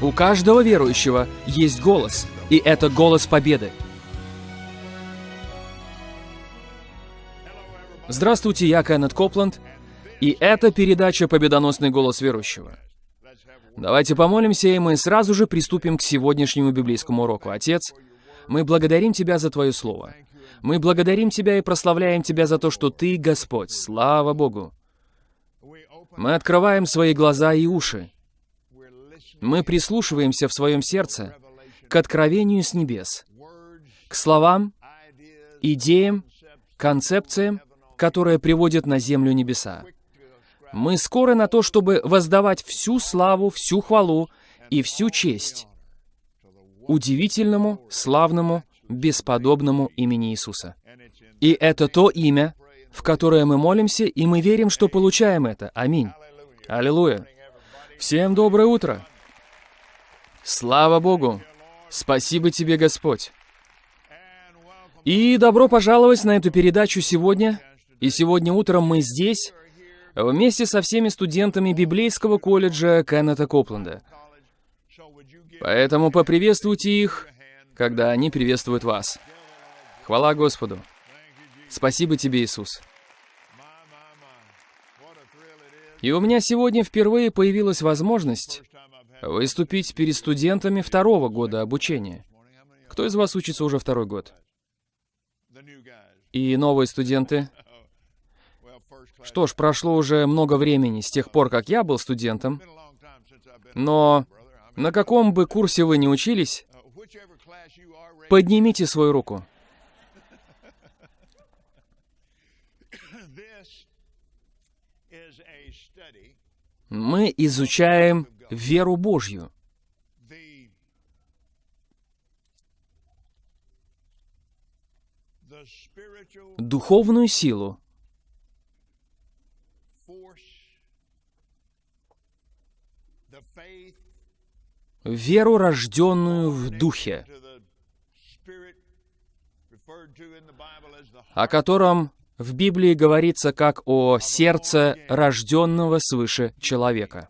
У каждого верующего есть голос, и это голос победы. Здравствуйте, я Кеннет Копланд, и это передача «Победоносный голос верующего». Давайте помолимся, и мы сразу же приступим к сегодняшнему библейскому уроку. Отец, мы благодарим Тебя за Твое Слово. Мы благодарим Тебя и прославляем Тебя за то, что Ты Господь. Слава Богу. Мы открываем свои глаза и уши. Мы прислушиваемся в своем сердце к откровению с небес, к словам, идеям, концепциям, которые приводят на землю небеса. Мы скоры на то, чтобы воздавать всю славу, всю хвалу и всю честь удивительному, славному, бесподобному имени Иисуса. И это то имя, в которое мы молимся, и мы верим, что получаем это. Аминь. Аллилуйя. Всем доброе утро. Слава Богу. Спасибо тебе, Господь. И добро пожаловать на эту передачу сегодня. И сегодня утром мы здесь, вместе со всеми студентами библейского колледжа Кеннета Копленда. Поэтому поприветствуйте их, когда они приветствуют вас. Хвала Господу. Спасибо тебе, Иисус. И у меня сегодня впервые появилась возможность выступить перед студентами второго года обучения. Кто из вас учится уже второй год? И новые студенты? Что ж, прошло уже много времени с тех пор, как я был студентом. Но на каком бы курсе вы ни учились, поднимите свою руку. Мы изучаем веру Божью. Духовную силу, веру, рожденную в Духе, о котором в Библии говорится как о сердце рожденного свыше человека.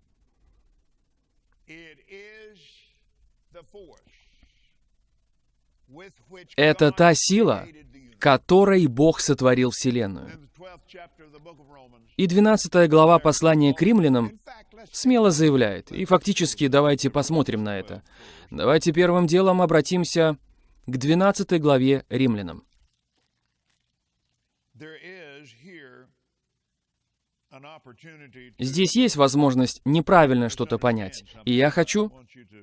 Это та сила, которой Бог сотворил Вселенную. И 12 глава послания к римлянам смело заявляет, и фактически давайте посмотрим на это. Давайте первым делом обратимся к 12 главе римлянам. Здесь есть возможность неправильно что-то понять, и я хочу,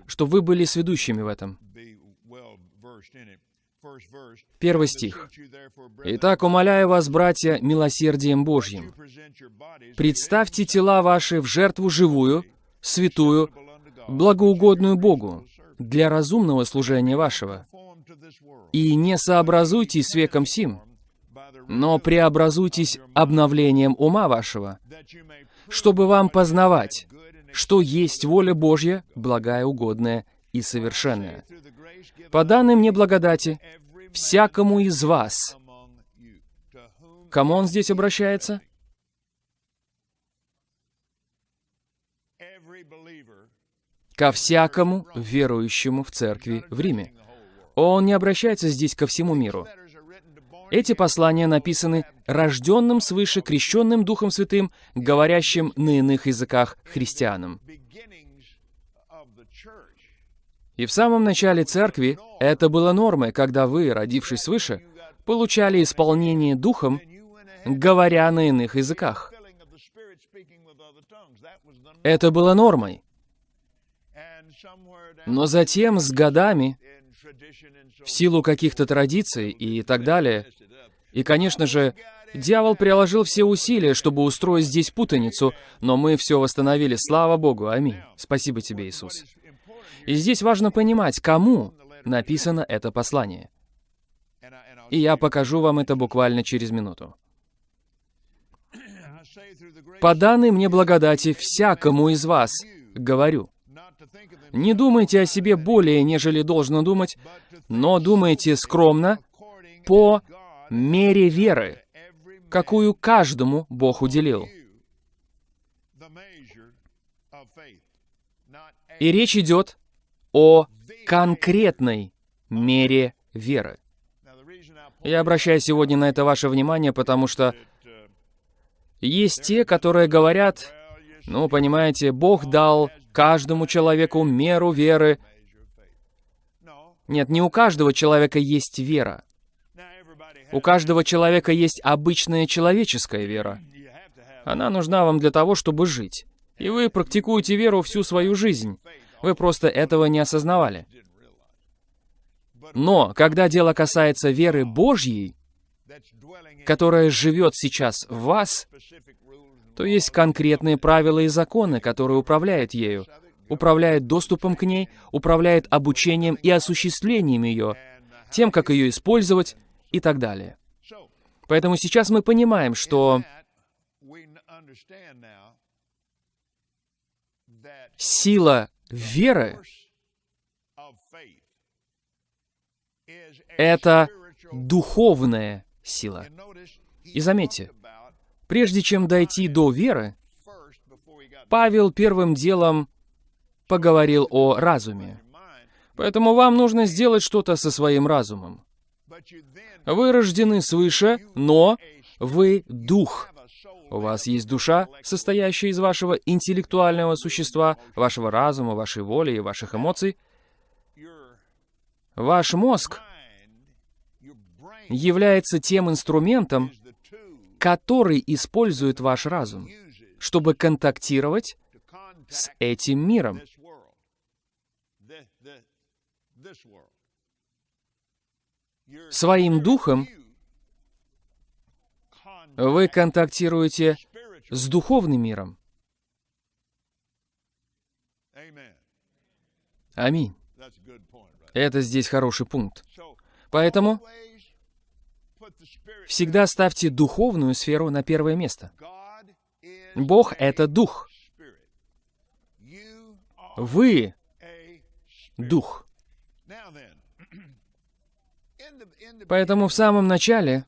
чтобы вы были сведущими в этом. Первый стих. «Итак, умоляю вас, братья, милосердием Божьим, представьте тела ваши в жертву живую, святую, благоугодную Богу, для разумного служения вашего. И не сообразуйтесь с веком сим, но преобразуйтесь обновлением ума вашего, чтобы вам познавать, что есть воля Божья, благая, угодная и совершенная. По данным мне благодати, всякому из вас. Кому он здесь обращается? Ко всякому верующему в церкви в Риме. Он не обращается здесь ко всему миру. Эти послания написаны рожденным свыше, крещенным Духом Святым, говорящим на иных языках христианам. И в самом начале церкви это было нормой, когда вы, родившись свыше, получали исполнение Духом, говоря на иных языках. Это было нормой. Но затем, с годами, в силу каких-то традиций и так далее, и, конечно же, дьявол приложил все усилия, чтобы устроить здесь путаницу, но мы все восстановили. Слава Богу. Аминь. Спасибо тебе, Иисус. И здесь важно понимать, кому написано это послание. И я покажу вам это буквально через минуту. «По данной мне благодати всякому из вас, говорю, не думайте о себе более, нежели должно думать, но думайте скромно по мере веры, какую каждому Бог уделил. И речь идет о конкретной мере веры. Я обращаю сегодня на это ваше внимание, потому что есть те, которые говорят, ну, понимаете, Бог дал каждому человеку меру веры. Нет, не у каждого человека есть вера. У каждого человека есть обычная человеческая вера. Она нужна вам для того, чтобы жить. И вы практикуете веру всю свою жизнь. Вы просто этого не осознавали. Но, когда дело касается веры Божьей, которая живет сейчас в вас, то есть конкретные правила и законы, которые управляют ею, управляют доступом к ней, управляют обучением и осуществлением ее, тем, как ее использовать и так далее. Поэтому сейчас мы понимаем, что сила веры — это духовная сила. И заметьте, прежде чем дойти до веры, Павел первым делом поговорил о разуме. Поэтому вам нужно сделать что-то со своим разумом. Вы рождены свыше, но вы дух. У вас есть душа, состоящая из вашего интеллектуального существа, вашего разума, вашей воли и ваших эмоций. Ваш мозг является тем инструментом, который использует ваш разум, чтобы контактировать с этим миром. Своим духом вы контактируете с духовным миром. Аминь. Это здесь хороший пункт. Поэтому всегда ставьте духовную сферу на первое место. Бог — это дух. Вы — дух. Поэтому в самом начале...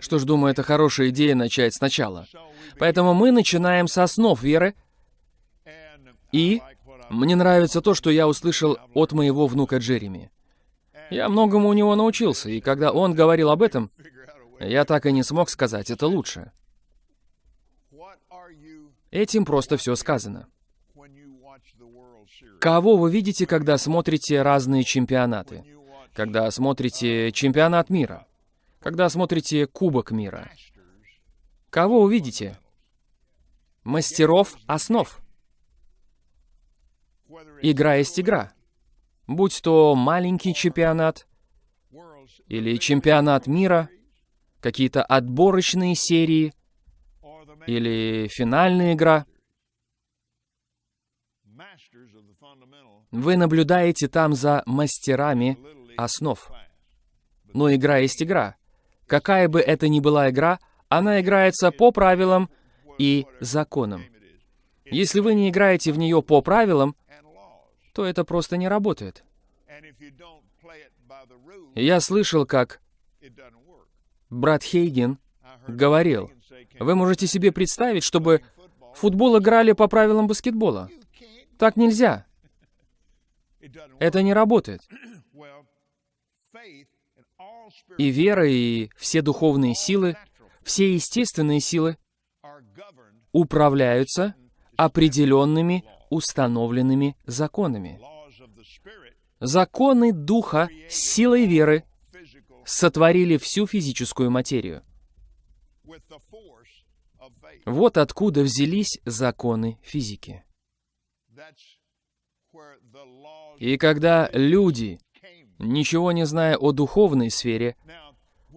Что ж, думаю, это хорошая идея начать сначала. Поэтому мы начинаем с основ веры. И мне нравится то, что я услышал от моего внука Джереми. Я многому у него научился, и когда он говорил об этом, я так и не смог сказать это лучше. Этим просто все сказано. Кого вы видите, когда смотрите разные чемпионаты? Когда смотрите чемпионат мира? Когда смотрите Кубок мира? Кого увидите? Мастеров основ. Игра есть игра будь то маленький чемпионат или чемпионат мира, какие-то отборочные серии или финальная игра. Вы наблюдаете там за мастерами основ. Но игра есть игра. Какая бы это ни была игра, она играется по правилам и законам. Если вы не играете в нее по правилам, то это просто не работает. Я слышал, как брат Хейген говорил, вы можете себе представить, чтобы футбол играли по правилам баскетбола. Так нельзя. Это не работает. И вера, и все духовные силы, все естественные силы управляются определенными установленными законами. Законы Духа силой веры сотворили всю физическую материю. Вот откуда взялись законы физики. И когда люди, ничего не зная о духовной сфере,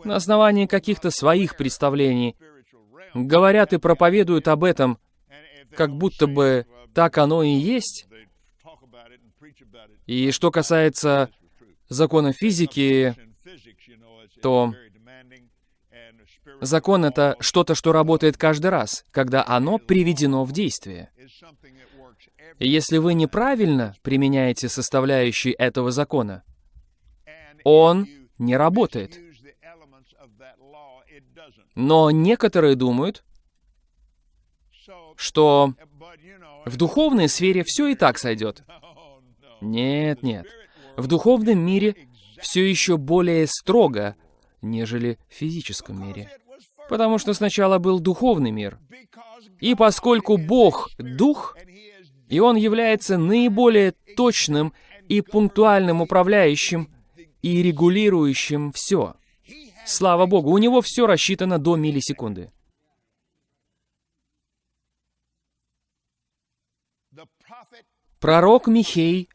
на основании каких-то своих представлений, говорят и проповедуют об этом, как будто бы так оно и есть. И что касается закона физики, то закон — это что-то, что работает каждый раз, когда оно приведено в действие. Если вы неправильно применяете составляющие этого закона, он не работает. Но некоторые думают, что в духовной сфере все и так сойдет. Нет, нет. В духовном мире все еще более строго, нежели в физическом мире. Потому что сначала был духовный мир. И поскольку Бог — Дух, и Он является наиболее точным и пунктуальным управляющим и регулирующим все. Слава Богу, у Него все рассчитано до миллисекунды. Пророк Михей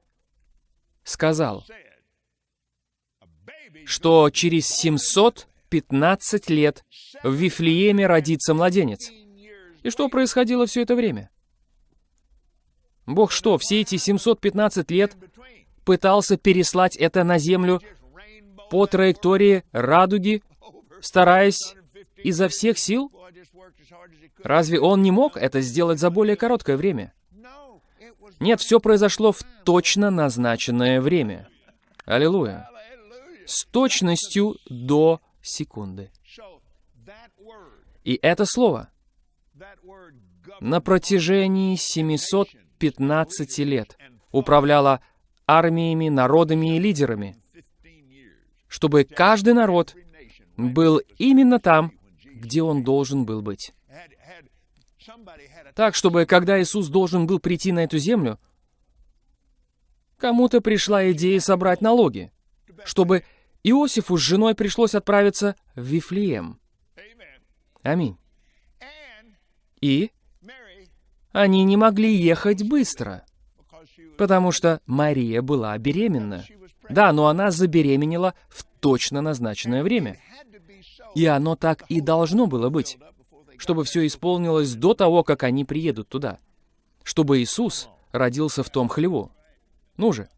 сказал, что через 715 лет в Вифлееме родится младенец. И что происходило все это время? Бог что, все эти 715 лет пытался переслать это на землю по траектории радуги, стараясь изо всех сил? Разве он не мог это сделать за более короткое время? Нет, все произошло в точно назначенное время. Аллилуйя. С точностью до секунды. И это слово на протяжении 715 лет управляло армиями, народами и лидерами, чтобы каждый народ был именно там, где он должен был быть. Так, чтобы когда Иисус должен был прийти на эту землю, кому-то пришла идея собрать налоги, чтобы Иосифу с женой пришлось отправиться в Вифлеем. Аминь. И они не могли ехать быстро, потому что Мария была беременна. Да, но она забеременела в точно назначенное время. И оно так и должно было быть чтобы все исполнилось до того, как они приедут туда. Чтобы Иисус родился в том хлеву. Ну же.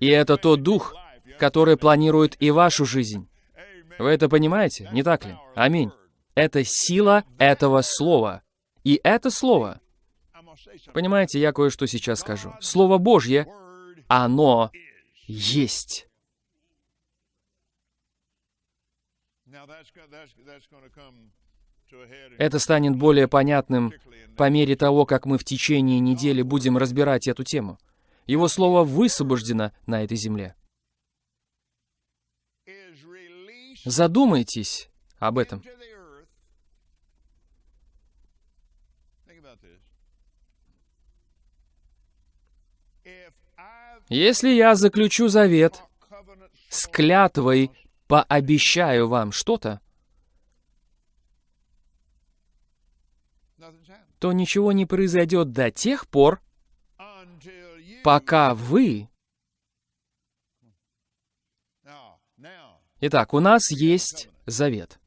И это тот дух, который планирует и вашу жизнь. Вы это понимаете, не так ли? Аминь. Это сила этого слова. И это слово, понимаете, я кое-что сейчас скажу. Слово Божье, оно есть. Это станет более понятным по мере того, как мы в течение недели будем разбирать эту тему. Его слово высвобождено на этой земле. Задумайтесь об этом. Если я заключу завет с клятвой, пообещаю вам что-то, то ничего не произойдет до тех пор, пока вы... Итак, у нас есть завет.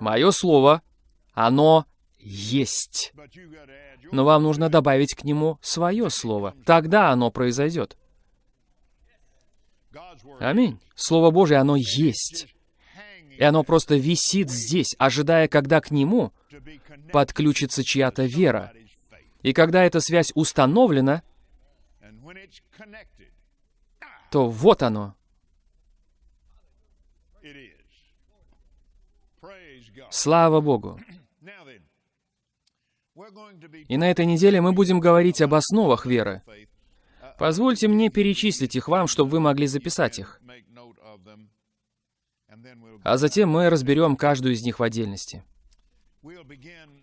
Мое слово, оно есть. Но вам нужно добавить к нему свое слово. Тогда оно произойдет. Аминь. Слово Божье, оно есть. И оно просто висит здесь, ожидая, когда к нему подключится чья-то вера. И когда эта связь установлена, то вот оно. Слава Богу. И на этой неделе мы будем говорить об основах веры. Позвольте мне перечислить их вам, чтобы вы могли записать их. А затем мы разберем каждую из них в отдельности.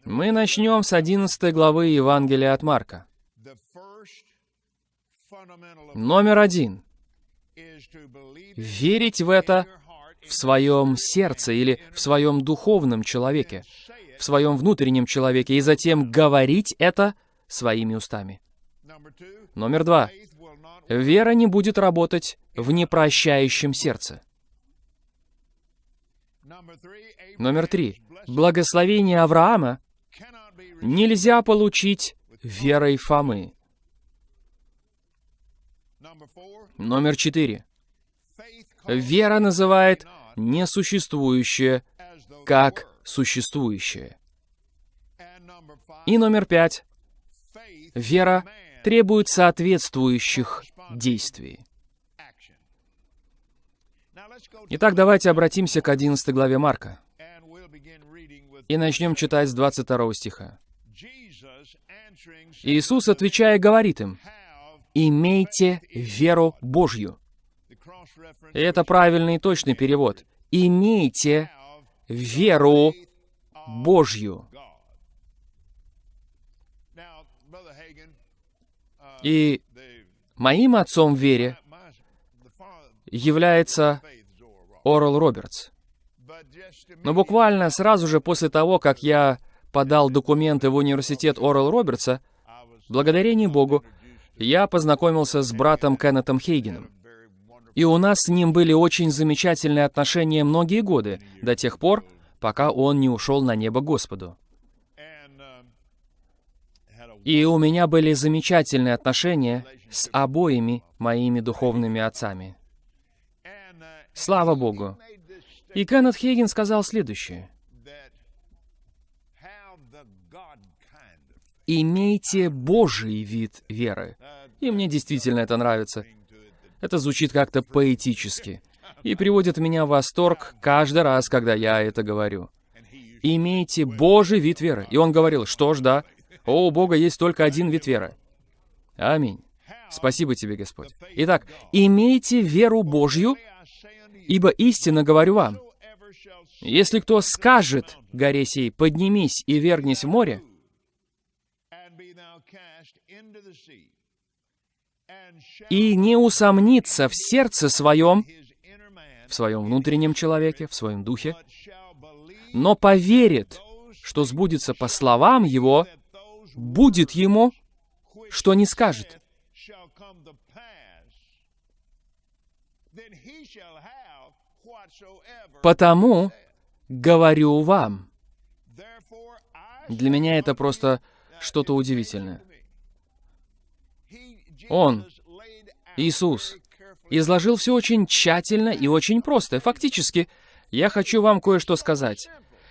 Мы начнем с 11 главы Евангелия от Марка. Номер один. Верить в это в своем сердце или в своем духовном человеке, в своем внутреннем человеке, и затем говорить это своими устами. Номер два. Вера не будет работать в непрощающем сердце. Номер три. Благословение Авраама нельзя получить верой Фомы. Номер четыре. Вера называет несуществующее как существующее. И номер пять. Вера требует соответствующих действий. Итак, давайте обратимся к 11 главе Марка. И начнем читать с 22 стиха. Иисус, отвечая, говорит им, «Имейте веру Божью». И это правильный и точный перевод. «Имейте веру Божью». И моим отцом в вере является Орел Робертс. Но буквально сразу же после того, как я подал документы в университет Орел Робертса, благодарение Богу, я познакомился с братом Кеннетом Хейгеном. И у нас с ним были очень замечательные отношения многие годы, до тех пор, пока он не ушел на небо Господу. И у меня были замечательные отношения с обоими моими духовными отцами. Слава Богу! И Кеннет Хейген сказал следующее. «Имейте Божий вид веры». И мне действительно это нравится. Это звучит как-то поэтически и приводит меня в восторг каждый раз, когда я это говорю. «Имейте Божий вид веры». И он говорил, что ж, да, о, у Бога есть только один вид веры. Аминь. Спасибо тебе, Господь. Итак, имейте веру Божью, ибо истинно говорю вам, если кто скажет горе сей, поднимись и вернись в море, и не усомнится в сердце своем, в своем внутреннем человеке, в своем духе, но поверит, что сбудется по словам его, будет ему, что не скажет. Потому говорю вам. Для меня это просто что-то удивительное. Он, Иисус, изложил все очень тщательно и очень просто. Фактически, я хочу вам кое-что сказать.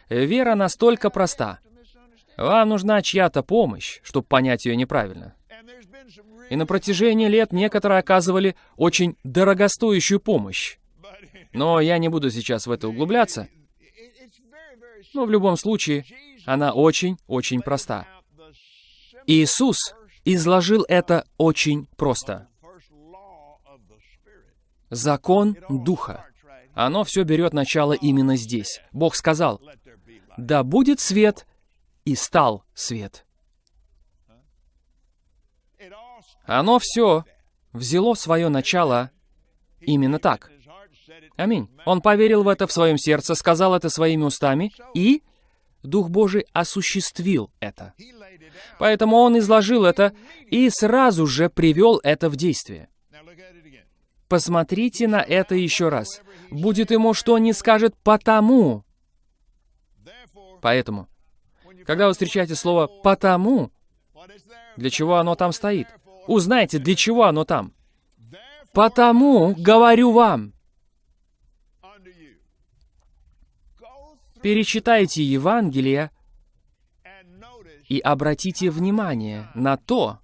Вера настолько проста. Вам нужна чья-то помощь, чтобы понять ее неправильно. И на протяжении лет некоторые оказывали очень дорогостоящую помощь. Но я не буду сейчас в это углубляться. Но в любом случае, она очень-очень проста. Иисус изложил это очень просто. Закон Духа. Оно все берет начало именно здесь. Бог сказал, «Да будет свет, и стал свет». Оно все взяло свое начало именно так. Аминь. Он поверил в это в своем сердце, сказал это своими устами, и Дух Божий осуществил это. Поэтому он изложил это и сразу же привел это в действие. Посмотрите на это еще раз. Будет ему что не скажет «потому». Поэтому. Когда вы встречаете слово «потому», для чего оно там стоит? Узнайте, для чего оно там. «Потому говорю вам». Перечитайте Евангелие и обратите внимание на то,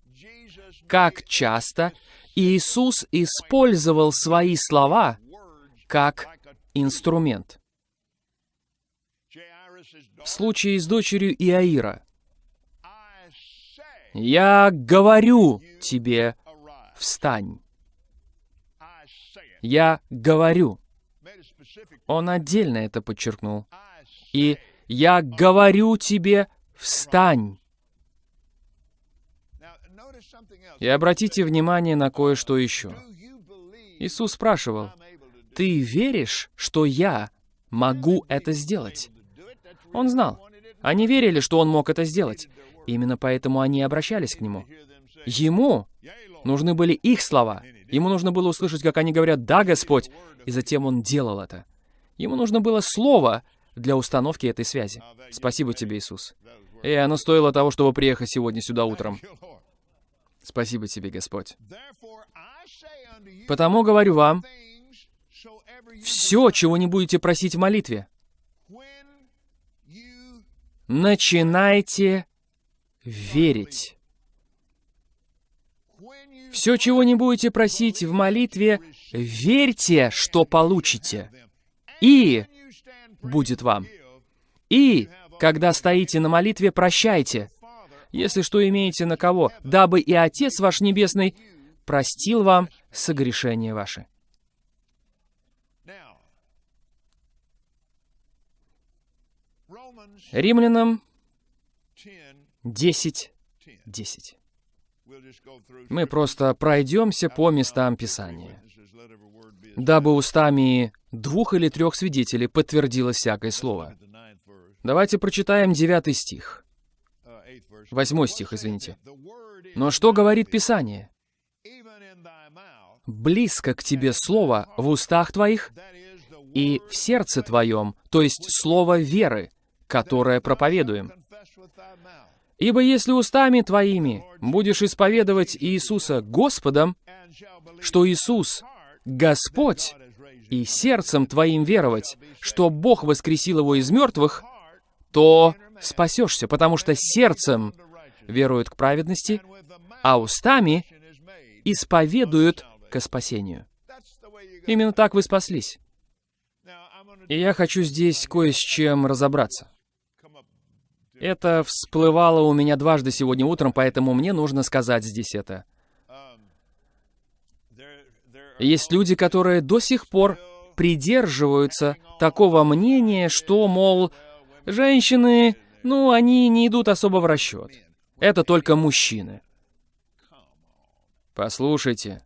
как часто Иисус использовал свои слова как инструмент. В случае с дочерью Иаира. «Я говорю тебе, встань». «Я говорю». Он отдельно это подчеркнул. И «Я говорю тебе, встань». И обратите внимание на кое-что еще. Иисус спрашивал, «Ты веришь, что я могу это сделать?» Он знал. Они верили, что он мог это сделать. Именно поэтому они обращались к нему. Ему нужны были их слова. Ему нужно было услышать, как они говорят «Да, Господь», и затем он делал это. Ему нужно было слово для установки этой связи. Спасибо тебе, Иисус. И оно стоило того, чтобы приехать сегодня сюда утром. Спасибо тебе, Господь. Потому говорю вам, все, чего не будете просить в молитве, начинайте верить. Все, чего не будете просить в молитве, верьте, что получите. И будет вам. И когда стоите на молитве, прощайте, если что имеете на кого, дабы и Отец ваш Небесный простил вам согрешения ваши. Римлянам 10, 10. Мы просто пройдемся по местам Писания, дабы устами двух или трех свидетелей подтвердилось всякое слово. Давайте прочитаем девятый стих. Восьмой стих, извините. Но что говорит Писание? «Близко к тебе слово в устах твоих и в сердце твоем, то есть слово веры, которое проповедуем. Ибо если устами твоими будешь исповедовать Иисуса Господом, что Иисус — Господь, и сердцем твоим веровать, что Бог воскресил его из мертвых, то спасешься, потому что сердцем веруют к праведности, а устами исповедуют к спасению. Именно так вы спаслись. И я хочу здесь кое с чем разобраться. Это всплывало у меня дважды сегодня утром, поэтому мне нужно сказать здесь это. Есть люди, которые до сих пор придерживаются такого мнения, что, мол, женщины, ну, они не идут особо в расчет. Это только мужчины. Послушайте,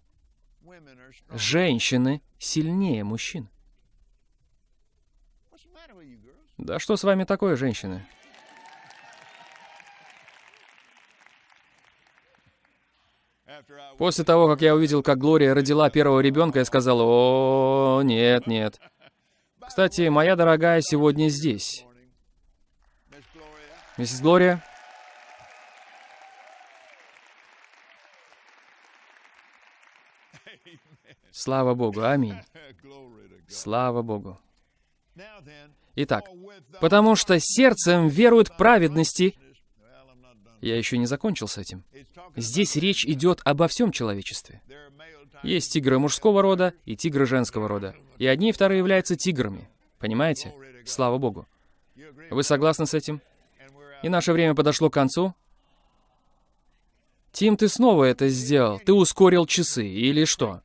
женщины сильнее мужчин. Да что с вами такое, женщины? После того, как я увидел, как Глория родила первого ребенка, я сказал, о, нет, нет. Кстати, моя дорогая сегодня здесь. Миссис Глория? Слава Богу, аминь. Слава Богу. Итак, потому что сердцем веруют к праведности, я еще не закончил с этим. Здесь речь идет обо всем человечестве. Есть тигры мужского рода и тигры женского рода. И одни и вторые являются тиграми. Понимаете? Слава Богу. Вы согласны с этим? И наше время подошло к концу. Тим, ты снова это сделал. Ты ускорил часы, или что?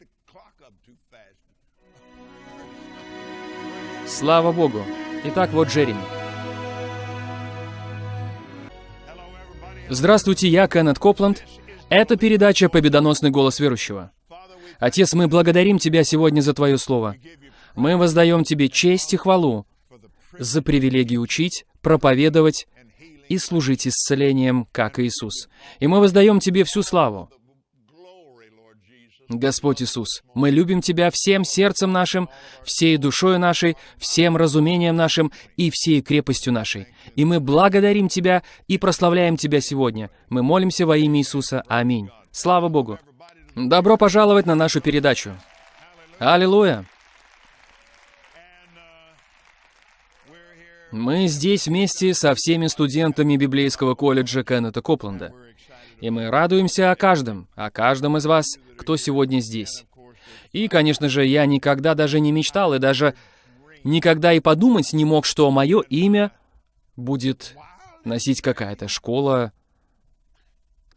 Слава Богу. Итак, вот Джереми. Здравствуйте, я Кеннет Копланд. Это передача «Победоносный голос верующего». Отец, мы благодарим Тебя сегодня за Твое Слово. Мы воздаем Тебе честь и хвалу за привилегию учить, проповедовать и служить исцелением, как Иисус. И мы воздаем Тебе всю славу. Господь Иисус, мы любим Тебя всем сердцем нашим, всей душой нашей, всем разумением нашим и всей крепостью нашей. И мы благодарим Тебя и прославляем Тебя сегодня. Мы молимся во имя Иисуса. Аминь. Слава Богу. Добро пожаловать на нашу передачу. Аллилуйя. Мы здесь вместе со всеми студентами библейского колледжа Кеннета Копленда. И мы радуемся о каждом, о каждом из вас, кто сегодня здесь. И, конечно же, я никогда даже не мечтал и даже никогда и подумать не мог, что мое имя будет носить какая-то школа,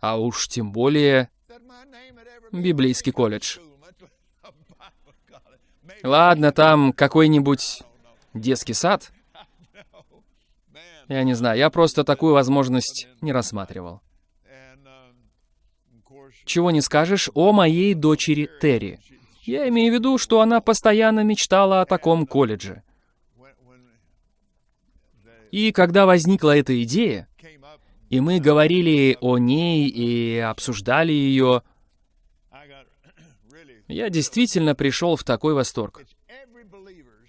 а уж тем более библейский колледж. Ладно, там какой-нибудь детский сад. Я не знаю, я просто такую возможность не рассматривал чего не скажешь о моей дочери Терри. Я имею в виду, что она постоянно мечтала о таком колледже. И когда возникла эта идея, и мы говорили о ней и обсуждали ее, я действительно пришел в такой восторг.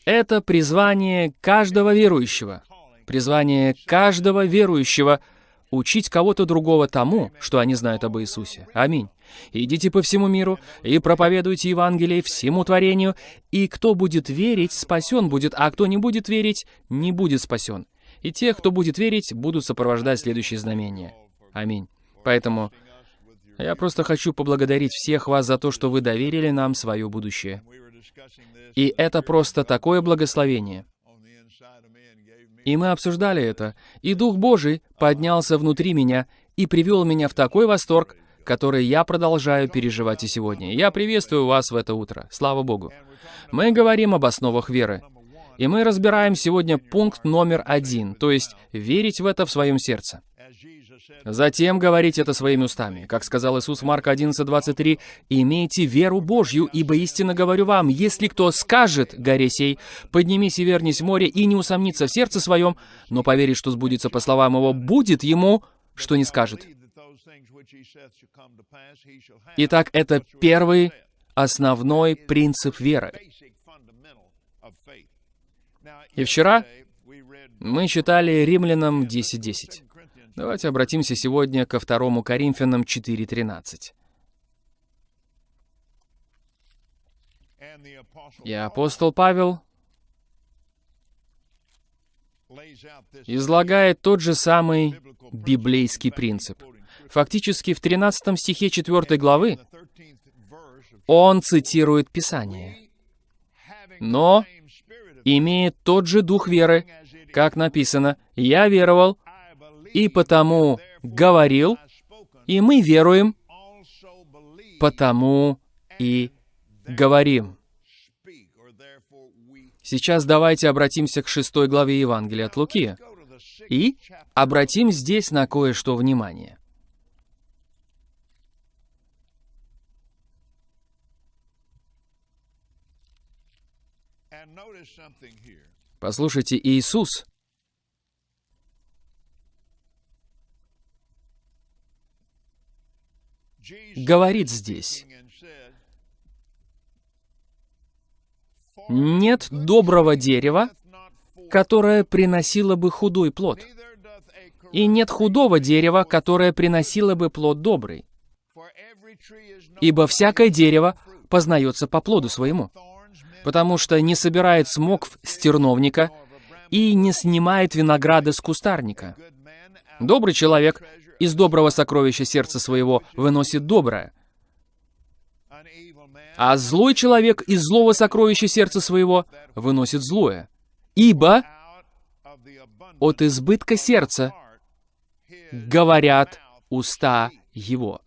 Это призвание каждого верующего. Призвание каждого верующего — учить кого-то другого тому, что они знают об Иисусе. Аминь. Идите по всему миру и проповедуйте Евангелие всему творению, и кто будет верить, спасен будет, а кто не будет верить, не будет спасен. И те, кто будет верить, будут сопровождать следующие знамения. Аминь. Поэтому я просто хочу поблагодарить всех вас за то, что вы доверили нам свое будущее. И это просто такое благословение. И мы обсуждали это, и Дух Божий поднялся внутри меня и привел меня в такой восторг, который я продолжаю переживать и сегодня. Я приветствую вас в это утро. Слава Богу. Мы говорим об основах веры. И мы разбираем сегодня пункт номер один, то есть верить в это в своем сердце. Затем говорить это своими устами. Как сказал Иисус в Марка 11:23, «Имейте веру Божью, ибо истинно говорю вам, если кто скажет горе сей, поднимись и вернись в море, и не усомнится в сердце своем, но поверит, что сбудется по словам его, будет ему, что не скажет». Итак, это первый основной принцип веры. И вчера мы читали Римлянам 10.10. Давайте обратимся сегодня ко второму Коринфянам 4.13. И апостол Павел излагает тот же самый библейский принцип. Фактически в 13 стихе 4 главы он цитирует Писание. Но имеет тот же дух веры, как написано, «Я веровал, и потому говорил, и мы веруем, потому и говорим». Сейчас давайте обратимся к шестой главе Евангелия от Луки и обратим здесь на кое-что внимание. Послушайте, Иисус говорит здесь, «Нет доброго дерева, которое приносило бы худой плод, и нет худого дерева, которое приносило бы плод добрый, ибо всякое дерево познается по плоду своему» потому что не собирает смокв с терновника и не снимает винограда с кустарника. Добрый человек из доброго сокровища сердца своего выносит доброе, а злой человек из злого сокровища сердца своего выносит злое. Ибо от избытка сердца говорят уста его.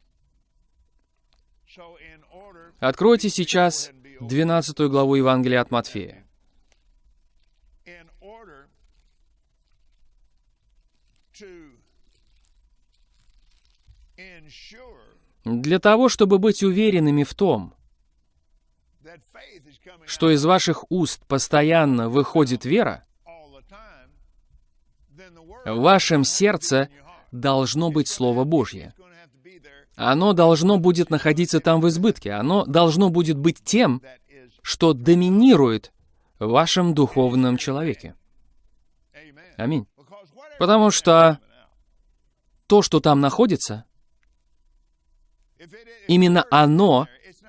Откройте сейчас 12 главу Евангелия от Матфея. Для того, чтобы быть уверенными в том, что из ваших уст постоянно выходит вера, в вашем сердце должно быть Слово Божье. Оно должно будет находиться там в избытке. Оно должно будет быть тем, что доминирует в вашем духовном человеке. Аминь. Потому что то, что там находится, именно оно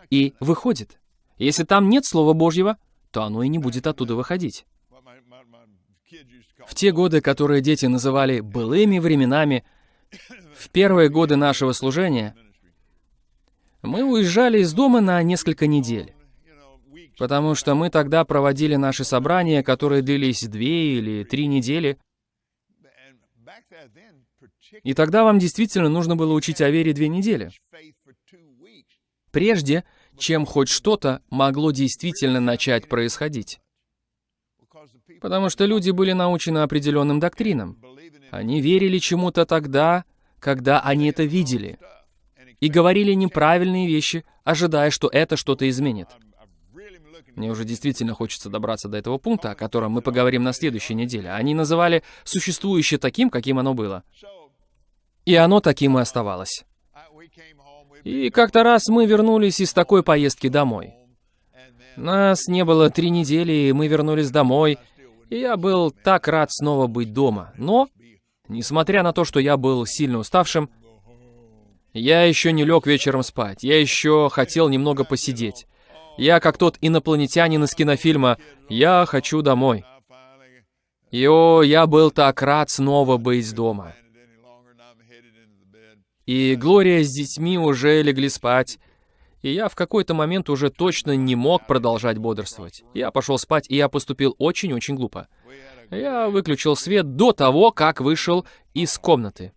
и выходит. Если там нет Слова Божьего, то оно и не будет оттуда выходить. В те годы, которые дети называли «былыми временами», в первые годы нашего служения мы уезжали из дома на несколько недель, потому что мы тогда проводили наши собрания, которые длились две или три недели. И тогда вам действительно нужно было учить о вере две недели. Прежде, чем хоть что-то могло действительно начать происходить. Потому что люди были научены определенным доктринам. Они верили чему-то тогда, когда они это видели и говорили неправильные вещи, ожидая, что это что-то изменит. Мне уже действительно хочется добраться до этого пункта, о котором мы поговорим на следующей неделе. Они называли существующее таким, каким оно было. И оно таким и оставалось. И как-то раз мы вернулись из такой поездки домой. Нас не было три недели, и мы вернулись домой, и я был так рад снова быть дома. Но, несмотря на то, что я был сильно уставшим, я еще не лег вечером спать, я еще хотел немного посидеть. Я как тот инопланетянин из кинофильма «Я хочу домой». И о, я был так рад снова быть дома. И Глория с детьми уже легли спать, и я в какой-то момент уже точно не мог продолжать бодрствовать. Я пошел спать, и я поступил очень-очень глупо. Я выключил свет до того, как вышел из комнаты.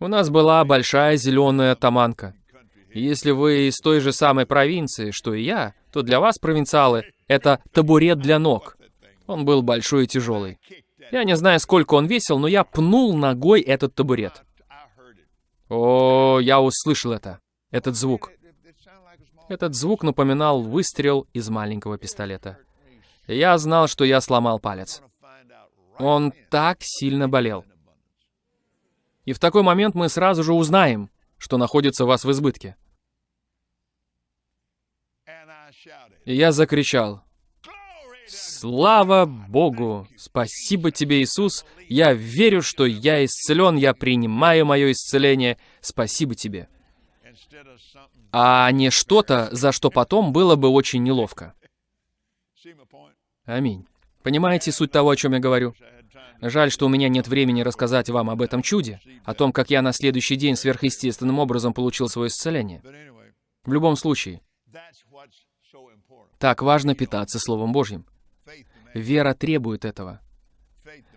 У нас была большая зеленая таманка. Если вы из той же самой провинции, что и я, то для вас, провинциалы, это табурет для ног. Он был большой и тяжелый. Я не знаю, сколько он весил, но я пнул ногой этот табурет. О, я услышал это. Этот звук. Этот звук напоминал выстрел из маленького пистолета. Я знал, что я сломал палец. Он так сильно болел. И в такой момент мы сразу же узнаем, что находится вас в избытке. И я закричал, «Слава Богу! Спасибо тебе, Иисус! Я верю, что я исцелен, я принимаю мое исцеление. Спасибо тебе!» А не что-то, за что потом было бы очень неловко. Аминь. Понимаете суть того, о чем я говорю? Жаль, что у меня нет времени рассказать вам об этом чуде, о том, как я на следующий день сверхъестественным образом получил свое исцеление. В любом случае, так важно питаться Словом Божьим. Вера требует этого.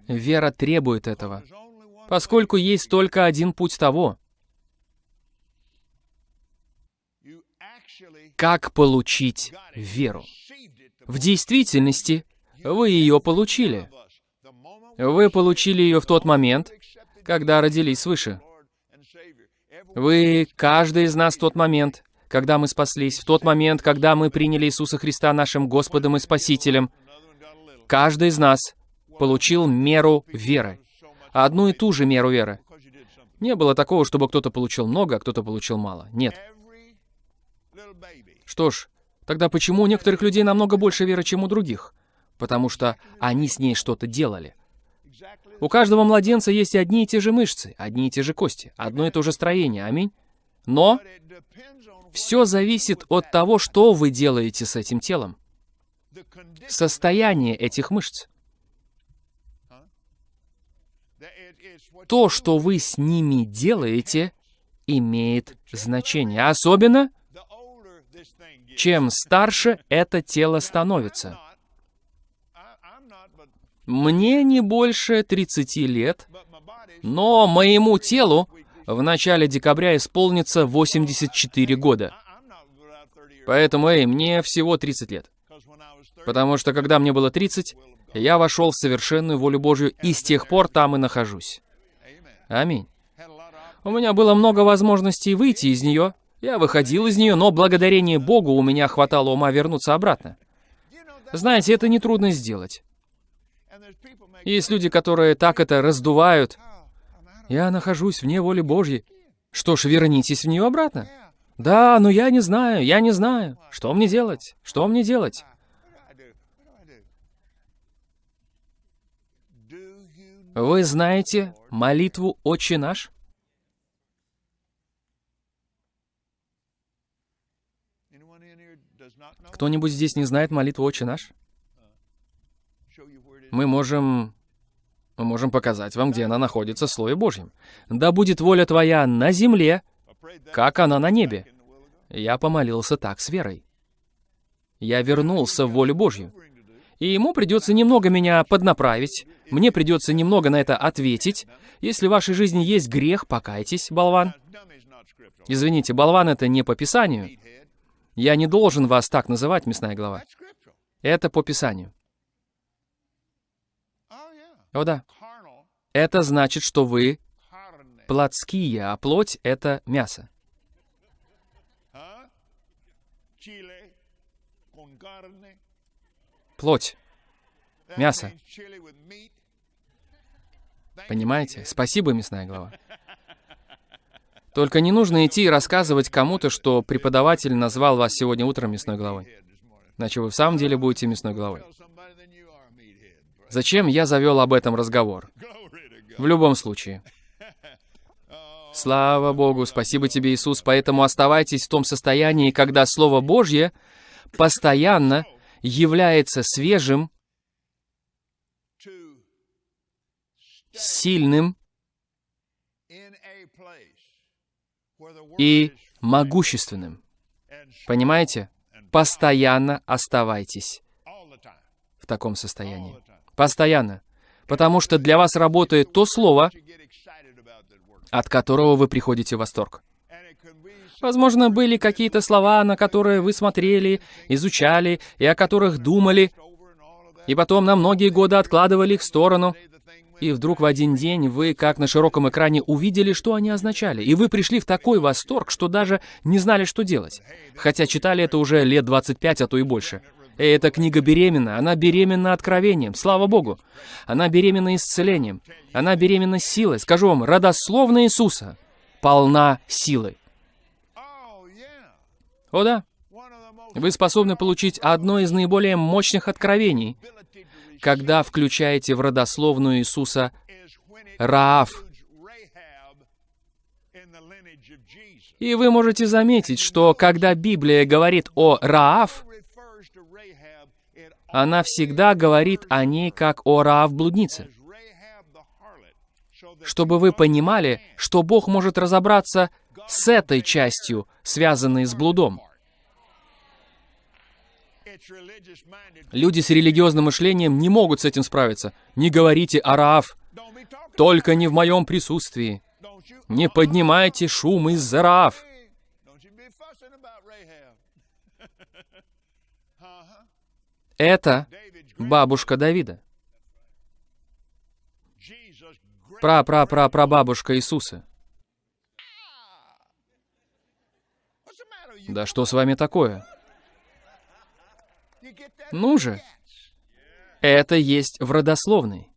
Вера требует этого. Поскольку есть только один путь того, как получить веру. В действительности, вы ее получили. Вы получили ее в тот момент, когда родились свыше. Вы, каждый из нас в тот момент, когда мы спаслись, в тот момент, когда мы приняли Иисуса Христа нашим Господом и Спасителем, каждый из нас получил меру веры. Одну и ту же меру веры. Не было такого, чтобы кто-то получил много, а кто-то получил мало. Нет. Что ж, тогда почему у некоторых людей намного больше веры, чем у других? Потому что они с ней что-то делали. У каждого младенца есть одни и те же мышцы, одни и те же кости, одно и то же строение, аминь. Но все зависит от того, что вы делаете с этим телом. Состояние этих мышц. То, что вы с ними делаете, имеет значение. Особенно, чем старше это тело становится. Мне не больше 30 лет, но моему телу в начале декабря исполнится 84 года. Поэтому, эй, мне всего 30 лет. Потому что, когда мне было 30, я вошел в совершенную волю Божью, и с тех пор там и нахожусь. Аминь. У меня было много возможностей выйти из нее. Я выходил из нее, но благодарение Богу у меня хватало ума вернуться обратно. Знаете, это нетрудно сделать. Есть люди, которые так это раздувают. Я нахожусь вне воли Божьей. Что ж, вернитесь в нее обратно. Да, но я не знаю, я не знаю. Что мне делать? Что мне делать? Вы знаете молитву «Отче наш»? Кто-нибудь здесь не знает молитву «Отче наш»? мы можем... Мы можем показать вам, где она находится в Слове Божьем. «Да будет воля твоя на земле, как она на небе». Я помолился так с верой. Я вернулся в волю Божью. И ему придется немного меня поднаправить, мне придется немного на это ответить. Если в вашей жизни есть грех, покайтесь, болван. Извините, болван это не по Писанию. Я не должен вас так называть, мясная голова. Это по Писанию. О да. Это значит, что вы плотские, а плоть — это мясо. Плоть. Мясо. Понимаете? Спасибо, мясная голова. Только не нужно идти и рассказывать кому-то, что преподаватель назвал вас сегодня утром мясной головой. Иначе вы в самом деле будете мясной головой. Зачем я завел об этом разговор? В любом случае. Слава Богу, спасибо тебе, Иисус, поэтому оставайтесь в том состоянии, когда Слово Божье постоянно является свежим, сильным и могущественным. Понимаете? Постоянно оставайтесь в таком состоянии. Постоянно. Потому что для вас работает то слово, от которого вы приходите в восторг. Возможно, были какие-то слова, на которые вы смотрели, изучали и о которых думали, и потом на многие годы откладывали их в сторону. И вдруг в один день вы, как на широком экране, увидели, что они означали. И вы пришли в такой восторг, что даже не знали, что делать. Хотя читали это уже лет 25, а то и больше. И эта книга беременна. Она беременна откровением. Слава Богу. Она беременна исцелением. Она беременна силой. Скажу вам, родословная Иисуса полна силой. О да. Вы способны получить одно из наиболее мощных откровений, когда включаете в родословную Иисуса Раав. И вы можете заметить, что когда Библия говорит о Раав, она всегда говорит о ней как о Раав-блуднице. Чтобы вы понимали, что Бог может разобраться с этой частью, связанной с блудом. Люди с религиозным мышлением не могут с этим справиться. Не говорите о Раав, только не в моем присутствии. Не поднимайте шум из-за Раав. Это бабушка Давида. Пра-пра-пра-прабабушка Иисуса. Да что с вами такое? Ну же, это есть в родословной.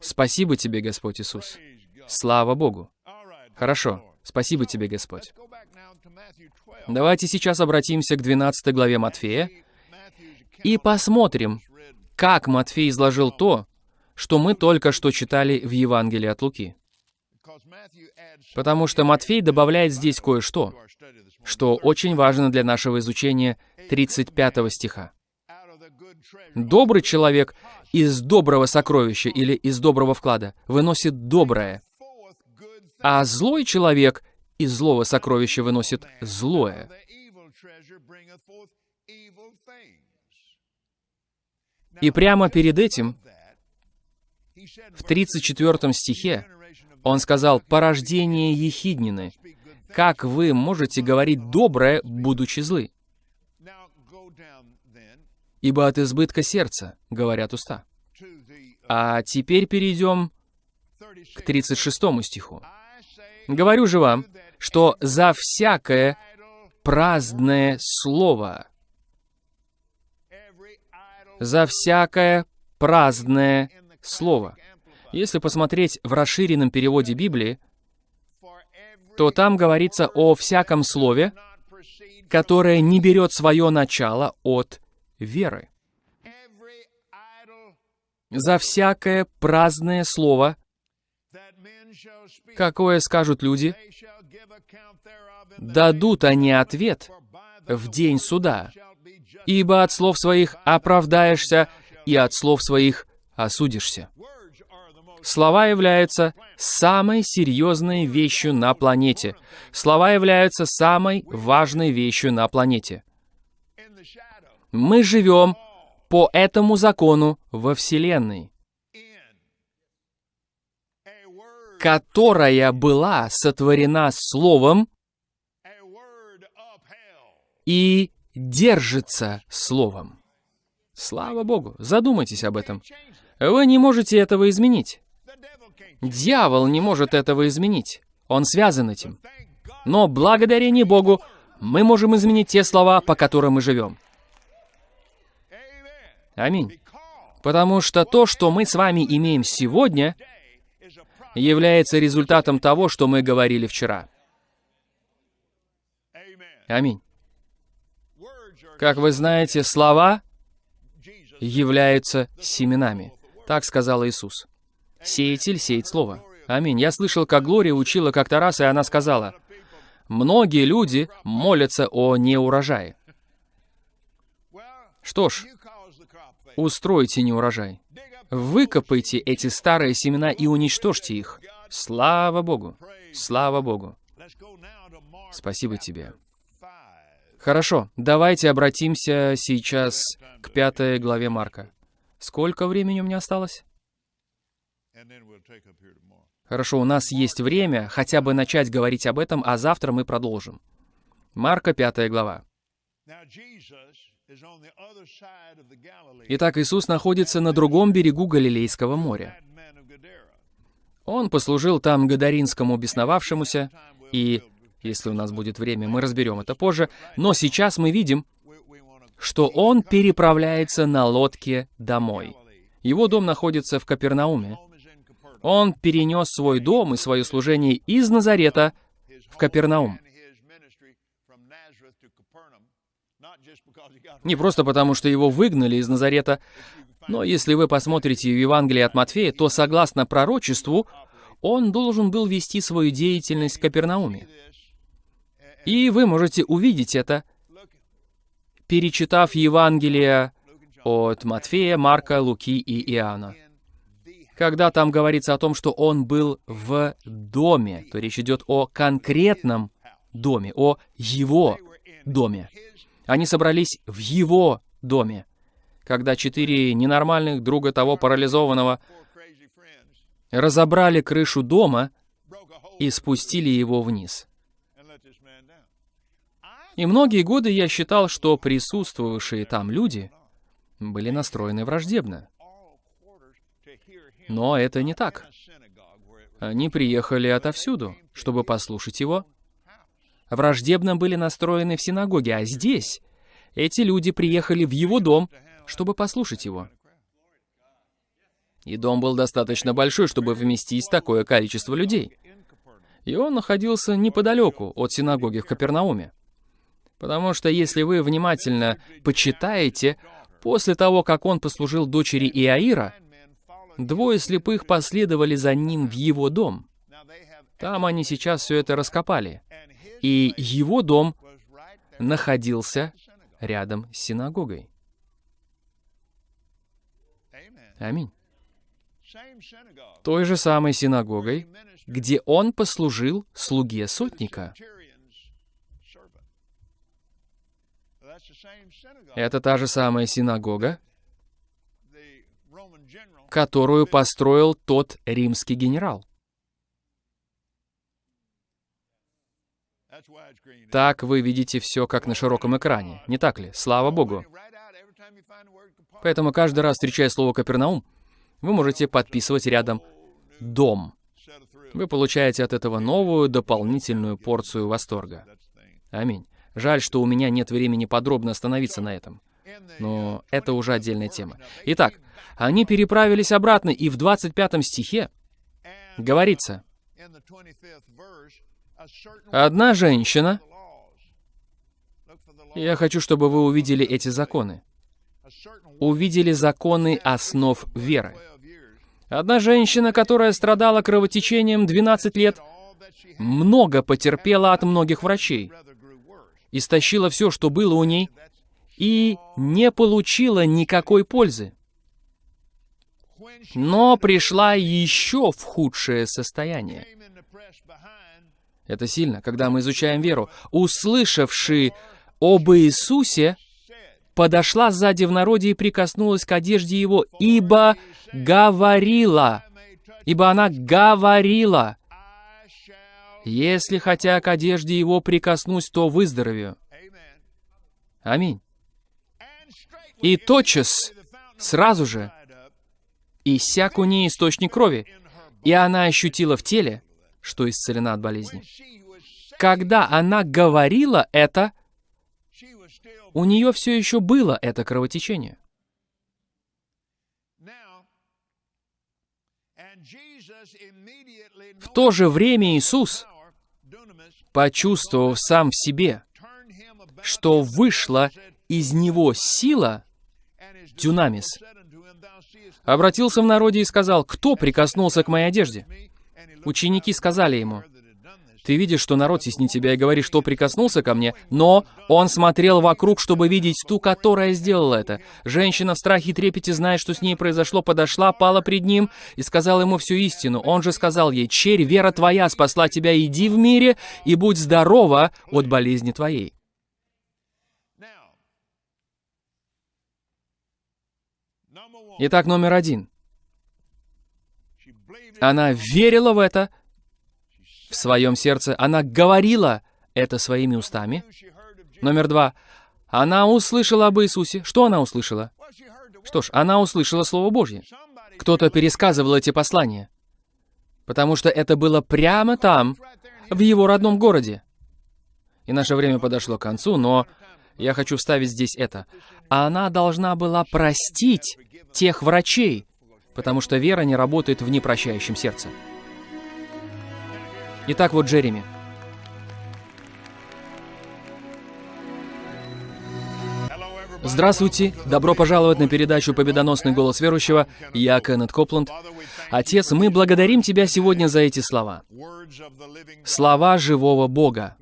Спасибо тебе, Господь Иисус. Слава Богу. Хорошо, спасибо тебе, Господь. Давайте сейчас обратимся к 12 главе Матфея и посмотрим, как Матфей изложил то, что мы только что читали в Евангелии от Луки. Потому что Матфей добавляет здесь кое-что, что очень важно для нашего изучения 35 стиха. Добрый человек из доброго сокровища или из доброго вклада выносит доброе, а злой человек из злого сокровища выносит злое. И прямо перед этим, в 34 стихе, он сказал, «Порождение ехиднины, как вы можете говорить доброе, будучи злы?» Ибо от избытка сердца, говорят уста. А теперь перейдем к 36 стиху. «Говорю же вам, что за всякое праздное слово, за всякое праздное слово». Если посмотреть в расширенном переводе Библии, то там говорится о всяком слове, которое не берет свое начало от веры. За всякое праздное слово, какое скажут люди, дадут они ответ в день суда, ибо от слов своих оправдаешься, и от слов своих осудишься. Слова являются самой серьезной вещью на планете. Слова являются самой важной вещью на планете. Мы живем по этому закону во Вселенной, которая была сотворена Словом и держится Словом. Слава Богу, задумайтесь об этом. Вы не можете этого изменить. Дьявол не может этого изменить. Он связан этим. Но благодарение Богу мы можем изменить те слова, по которым мы живем. Аминь. Потому что то, что мы с вами имеем сегодня, является результатом того, что мы говорили вчера. Аминь. Как вы знаете, слова являются семенами. Так сказал Иисус. Сеятель сеет слово. Аминь. Я слышал, как Глория учила как-то раз, и она сказала, «Многие люди молятся о неурожае». Что ж, Устройте неурожай. Выкопайте эти старые семена и уничтожьте их. Слава Богу! Слава Богу! Спасибо тебе. Хорошо, давайте обратимся сейчас к пятой главе Марка. Сколько времени у меня осталось? Хорошо, у нас есть время хотя бы начать говорить об этом, а завтра мы продолжим. Марка, 5 глава. Итак, Иисус находится на другом берегу Галилейского моря. Он послужил там гадаринскому бесновавшемуся, и, если у нас будет время, мы разберем это позже, но сейчас мы видим, что он переправляется на лодке домой. Его дом находится в Капернауме. Он перенес свой дом и свое служение из Назарета в Капернаум. Не просто потому, что его выгнали из Назарета, но если вы посмотрите в Евангелие от Матфея, то, согласно пророчеству, он должен был вести свою деятельность в Капернауме. И вы можете увидеть это, перечитав Евангелие от Матфея, Марка, Луки и Иоанна. Когда там говорится о том, что он был в доме, то речь идет о конкретном доме, о его доме. Они собрались в его доме, когда четыре ненормальных друга того парализованного разобрали крышу дома и спустили его вниз. И многие годы я считал, что присутствовавшие там люди были настроены враждебно. Но это не так. Они приехали отовсюду, чтобы послушать его. Враждебно были настроены в синагоге, а здесь эти люди приехали в его дом, чтобы послушать его. И дом был достаточно большой, чтобы вместить такое количество людей. И он находился неподалеку от синагоги в Капернауме. Потому что если вы внимательно почитаете, после того, как он послужил дочери Иаира, двое слепых последовали за ним в его дом. Там они сейчас все это раскопали. И его дом находился рядом с синагогой. Аминь той же самой синагогой, где он послужил слуге сотника. Это та же самая синагога, которую построил тот римский генерал. Так вы видите все как на широком экране, не так ли? Слава Богу. Поэтому каждый раз, встречая слово «Капернаум», вы можете подписывать рядом «Дом». Вы получаете от этого новую дополнительную порцию восторга. Аминь. Жаль, что у меня нет времени подробно остановиться на этом. Но это уже отдельная тема. Итак, они переправились обратно, и в 25 стихе говорится, «Одна женщина...» Я хочу, чтобы вы увидели эти законы. Увидели законы основ веры. Одна женщина, которая страдала кровотечением 12 лет, много потерпела от многих врачей, истощила все, что было у ней, и не получила никакой пользы. Но пришла еще в худшее состояние. Это сильно, когда мы изучаем веру. Услышавши об Иисусе, подошла сзади в народе и прикоснулась к одежде его, ибо говорила, ибо она говорила, если хотя к одежде его прикоснусь, то выздоровею. Аминь. И тотчас, сразу же, иссяк у нее источник крови, и она ощутила в теле, что исцелена от болезни. Когда она говорила это, у нее все еще было это кровотечение. В то же время Иисус, почувствовав сам в себе, что вышла из него сила, дюнамис, обратился в народе и сказал, «Кто прикоснулся к моей одежде?» Ученики сказали ему, ты видишь, что народ теснит тебя и говорит, что прикоснулся ко мне, но он смотрел вокруг, чтобы видеть ту, которая сделала это. Женщина в страхе и трепете, зная, что с ней произошло, подошла, пала пред ним и сказала ему всю истину. Он же сказал ей, «Черь, вера твоя спасла тебя, иди в мире и будь здорова от болезни твоей». Итак, номер один. Она верила в это в своем сердце. Она говорила это своими устами. Номер два. Она услышала об Иисусе. Что она услышала? Что ж, она услышала Слово Божье. Кто-то пересказывал эти послания. Потому что это было прямо там, в его родном городе. И наше время подошло к концу, но я хочу вставить здесь это. Она должна была простить тех врачей, потому что вера не работает в непрощающем сердце. Итак, вот Джереми. Здравствуйте! Добро пожаловать на передачу «Победоносный голос верующего». Я Кеннет Копланд. Отец, мы благодарим Тебя сегодня за эти слова. Слова живого Бога.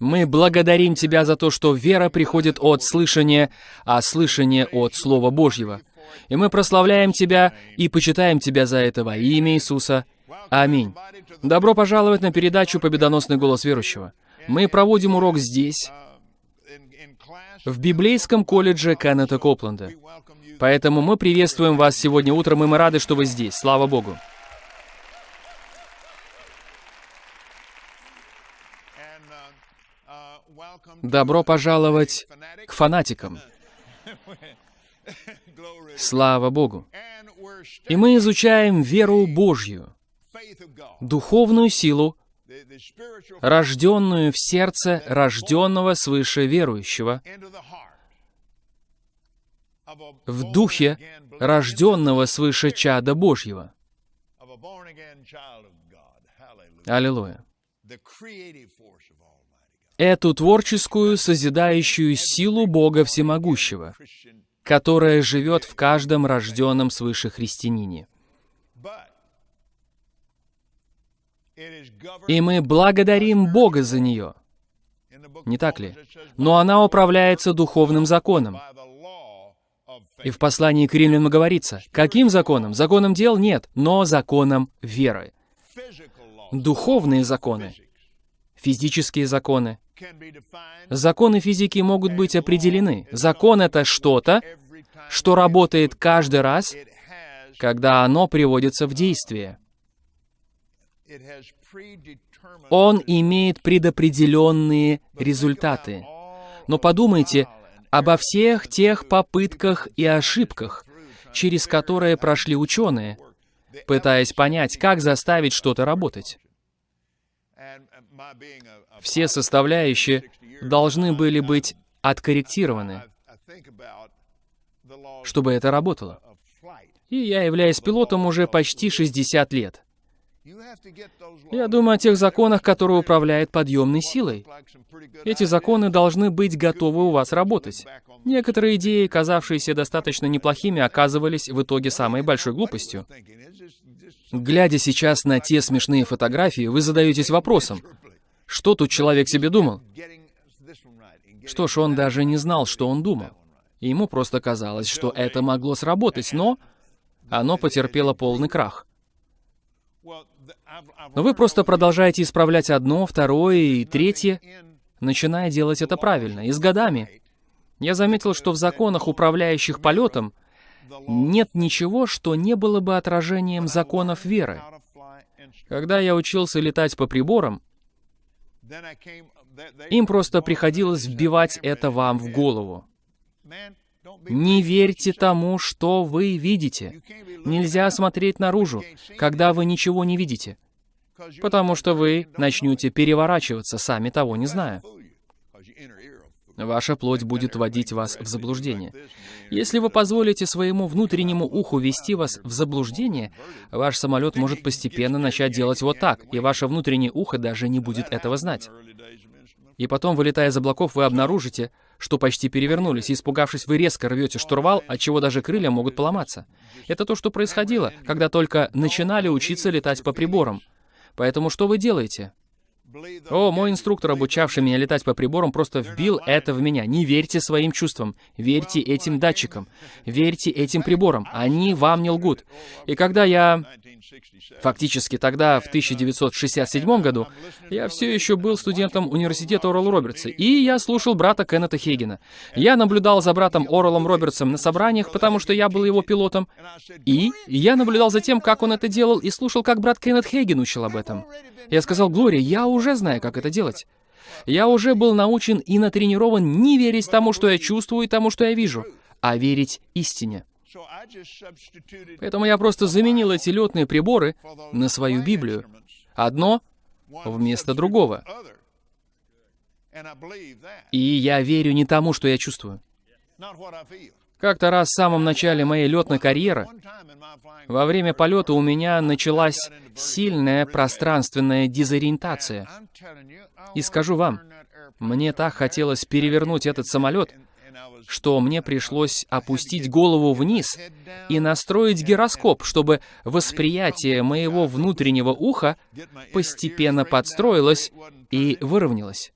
Мы благодарим Тебя за то, что вера приходит от слышания, а слышание от Слова Божьего. И мы прославляем Тебя и почитаем Тебя за это во имя Иисуса. Аминь. Добро пожаловать на передачу «Победоносный голос верующего». Мы проводим урок здесь, в библейском колледже Кеннета Копленда. Поэтому мы приветствуем вас сегодня утром, и мы рады, что вы здесь. Слава Богу. Добро пожаловать к фанатикам. Слава Богу. И мы изучаем веру Божью, духовную силу, рожденную в сердце рожденного свыше верующего, в духе рожденного свыше чада Божьего. Аллилуйя. Эту творческую, созидающую силу Бога Всемогущего, которая живет в каждом рожденном свыше христианине. И мы благодарим Бога за нее. Не так ли? Но она управляется духовным законом. И в послании к римлянам говорится, каким законом? Законом дел нет, но законом веры. Духовные законы, физические законы. Законы физики могут быть определены. Закон — это что-то, что работает каждый раз, когда оно приводится в действие. Он имеет предопределенные результаты. Но подумайте обо всех тех попытках и ошибках, через которые прошли ученые, пытаясь понять, как заставить что-то работать. Все составляющие должны были быть откорректированы, чтобы это работало. И я являюсь пилотом уже почти 60 лет. Я думаю о тех законах, которые управляют подъемной силой. Эти законы должны быть готовы у вас работать. Некоторые идеи, казавшиеся достаточно неплохими, оказывались в итоге самой большой глупостью. Глядя сейчас на те смешные фотографии, вы задаетесь вопросом, что тут человек себе думал? Что ж, он даже не знал, что он думал. Ему просто казалось, что это могло сработать, но оно потерпело полный крах. Но вы просто продолжаете исправлять одно, второе и третье, начиная делать это правильно, и с годами. Я заметил, что в законах, управляющих полетом, нет ничего, что не было бы отражением законов веры. Когда я учился летать по приборам, им просто приходилось вбивать это вам в голову. Не верьте тому, что вы видите. Нельзя смотреть наружу, когда вы ничего не видите, потому что вы начнете переворачиваться, сами того не зная. Ваша плоть будет вводить вас в заблуждение. Если вы позволите своему внутреннему уху вести вас в заблуждение, ваш самолет может постепенно начать делать вот так, и ваше внутреннее ухо даже не будет этого знать. И потом, вылетая из облаков, вы обнаружите, что почти перевернулись, и испугавшись, вы резко рвете штурвал, от чего даже крылья могут поломаться. Это то, что происходило, когда только начинали учиться летать по приборам. Поэтому что вы делаете? О, мой инструктор, обучавший меня летать по приборам, просто вбил это в меня. Не верьте своим чувствам, верьте этим датчикам, верьте этим приборам, они вам не лгут. И когда я... Фактически тогда, в 1967 году, я все еще был студентом университета Орла Робертса, и я слушал брата Кеннета Хейгена. Я наблюдал за братом Орелом Робертсом на собраниях, потому что я был его пилотом, и я наблюдал за тем, как он это делал, и слушал, как брат Кеннет Хейген учил об этом. Я сказал, Глория, я уже знаю, как это делать. Я уже был научен и натренирован не верить тому, что я чувствую, и тому, что я вижу, а верить истине. Поэтому я просто заменил эти летные приборы на свою Библию. Одно вместо другого. И я верю не тому, что я чувствую. Как-то раз в самом начале моей летной карьеры, во время полета у меня началась сильная пространственная дезориентация. И скажу вам, мне так хотелось перевернуть этот самолет, что мне пришлось опустить голову вниз и настроить гироскоп, чтобы восприятие моего внутреннего уха постепенно подстроилось и выровнялось.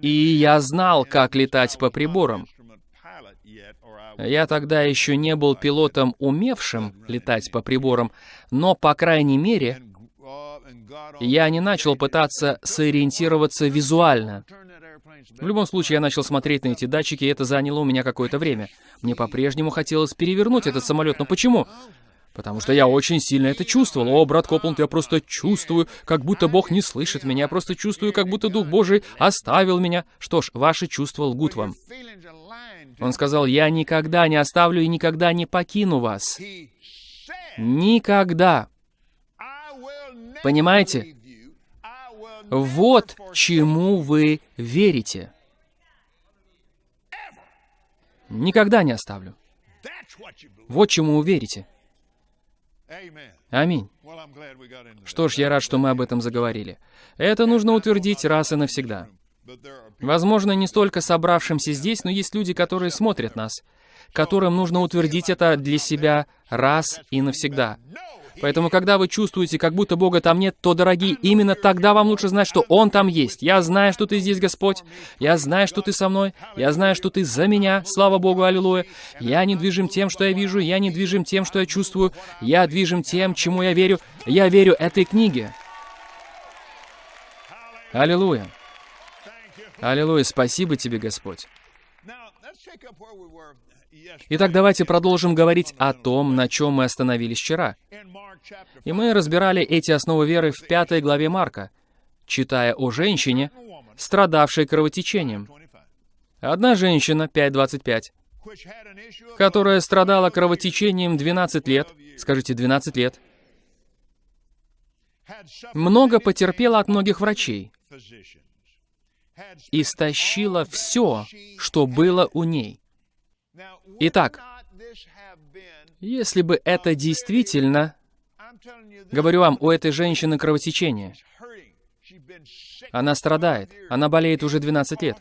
И я знал, как летать по приборам. Я тогда еще не был пилотом, умевшим летать по приборам, но, по крайней мере, я не начал пытаться сориентироваться визуально. В любом случае, я начал смотреть на эти датчики, и это заняло у меня какое-то время. Мне по-прежнему хотелось перевернуть этот самолет, но почему? Потому что я очень сильно это чувствовал. О, брат Копланд, я просто чувствую, как будто Бог не слышит меня. Я просто чувствую, как будто Дух Божий оставил меня. Что ж, ваши чувства лгут вам. Он сказал, я никогда не оставлю и никогда не покину вас. Никогда. Понимаете? Вот чему вы верите. Никогда не оставлю. Вот чему вы верите. Аминь. Что ж, я рад, что мы об этом заговорили. Это нужно утвердить раз и навсегда. Возможно, не столько собравшимся здесь, но есть люди, которые смотрят нас, которым нужно утвердить это для себя раз и навсегда. Поэтому, когда вы чувствуете, как будто Бога там нет, то, дорогие, именно тогда вам лучше знать, что Он там есть. Я знаю, что Ты здесь, Господь. Я знаю, что Ты со мной. Я знаю, что Ты за меня. Слава Богу, аллилуйя. Я не движим тем, что я вижу. Я не движим тем, что я чувствую. Я движим тем, чему я верю. Я верю этой книге. Аллилуйя. Аллилуйя. Спасибо Тебе, Господь. Итак, давайте продолжим говорить о том, на чем мы остановились вчера. И мы разбирали эти основы веры в пятой главе Марка, читая о женщине, страдавшей кровотечением. Одна женщина, 5.25, которая страдала кровотечением 12 лет, скажите, 12 лет, много потерпела от многих врачей, истощила все, что было у ней. Итак, если бы это действительно, говорю вам, у этой женщины кровотечение, она страдает, она болеет уже 12 лет.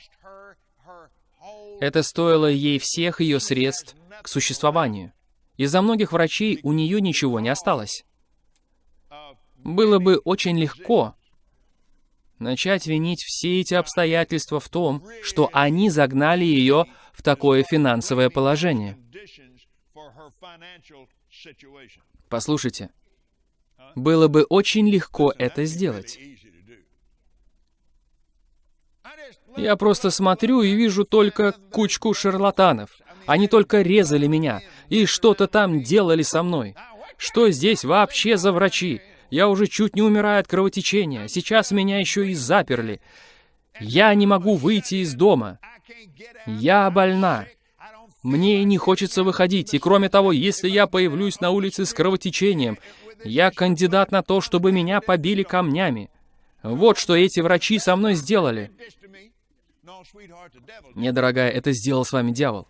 Это стоило ей всех ее средств к существованию. Из-за многих врачей у нее ничего не осталось. Было бы очень легко начать винить все эти обстоятельства в том, что они загнали ее в такое финансовое положение. Послушайте, было бы очень легко это сделать. Я просто смотрю и вижу только кучку шарлатанов. Они только резали меня и что-то там делали со мной. Что здесь вообще за врачи? Я уже чуть не умираю от кровотечения. Сейчас меня еще и заперли. Я не могу выйти из дома. Я больна. Мне не хочется выходить. И кроме того, если я появлюсь на улице с кровотечением, я кандидат на то, чтобы меня побили камнями. Вот что эти врачи со мной сделали. Не, дорогая, это сделал с вами дьявол.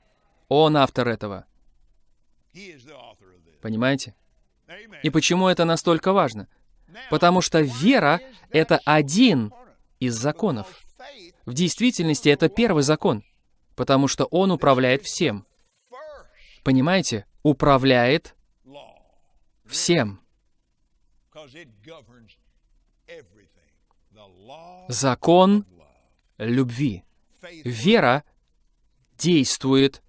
Он автор этого. Понимаете? И почему это настолько важно? Потому что вера — это один из законов. В действительности это первый закон, потому что он управляет всем. Понимаете? Управляет всем. Закон любви. Вера действует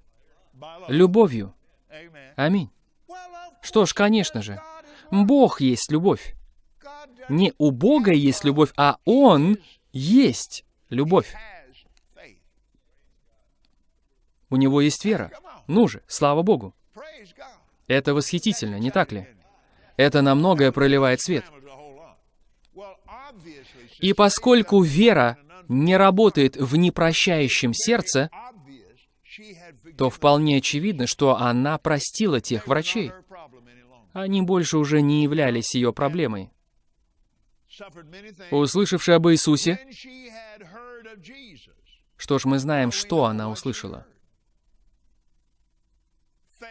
любовью. Аминь. Что ж, конечно же, Бог есть любовь. Не у Бога есть любовь, а Он есть любовь. У него есть вера. Ну же, слава Богу. Это восхитительно, не так ли? Это на многое проливает свет. И поскольку вера не работает в непрощающем сердце, то вполне очевидно, что она простила тех врачей. Они больше уже не являлись ее проблемой. Услышавши об Иисусе, что ж, мы знаем, что она услышала.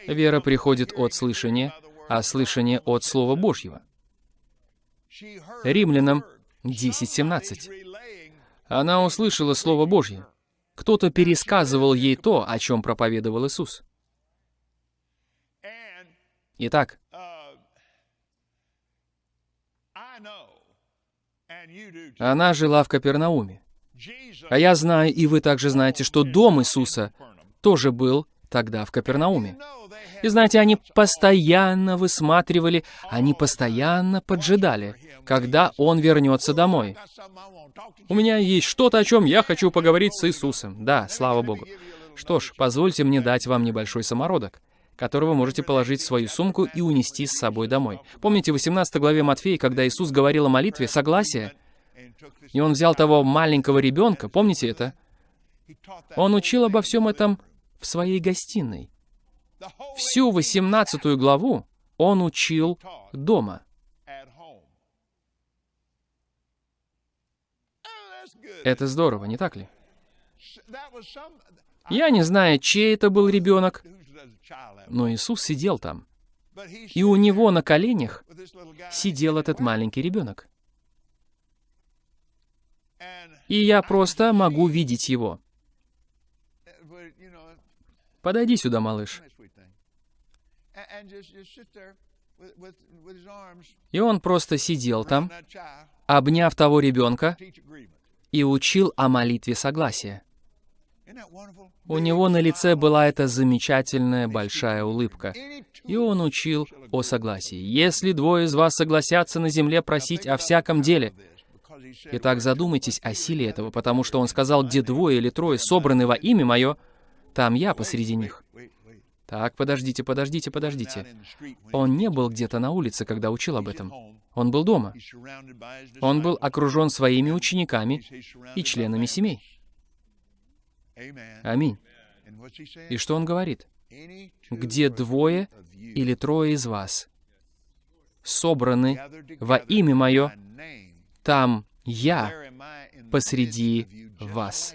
Вера приходит от слышания, а слышание от Слова Божьего. Римлянам 10.17. Она услышала Слово Божье. Кто-то пересказывал ей то, о чем проповедовал Иисус. Итак, она жила в Капернауме. А я знаю, и вы также знаете, что дом Иисуса тоже был тогда в Капернауме. И знаете, они постоянно высматривали, они постоянно поджидали, когда Он вернется домой. У меня есть что-то, о чем я хочу поговорить с Иисусом. Да, слава Богу. Что ж, позвольте мне дать вам небольшой самородок, который вы можете положить в свою сумку и унести с собой домой. Помните в 18 главе Матфея, когда Иисус говорил о молитве, согласие? И Он взял того маленького ребенка, помните это? Он учил обо всем этом в своей гостиной. Всю 18 главу он учил дома. Это здорово, не так ли? Я не знаю, чей это был ребенок, но Иисус сидел там. И у него на коленях сидел этот маленький ребенок. И я просто могу видеть его. Подойди сюда, малыш. И он просто сидел там, обняв того ребенка, и учил о молитве согласия. У него на лице была эта замечательная большая улыбка, и он учил о согласии. «Если двое из вас согласятся на земле просить о всяком деле...» Итак, задумайтесь о силе этого, потому что он сказал, где двое или трое собраны во имя мое, там я посреди них. Так, подождите, подождите, подождите. Он не был где-то на улице, когда учил об этом. Он был дома. Он был окружен своими учениками и членами семей. Аминь. И что он говорит? «Где двое или трое из вас собраны во имя Мое, там Я посреди вас,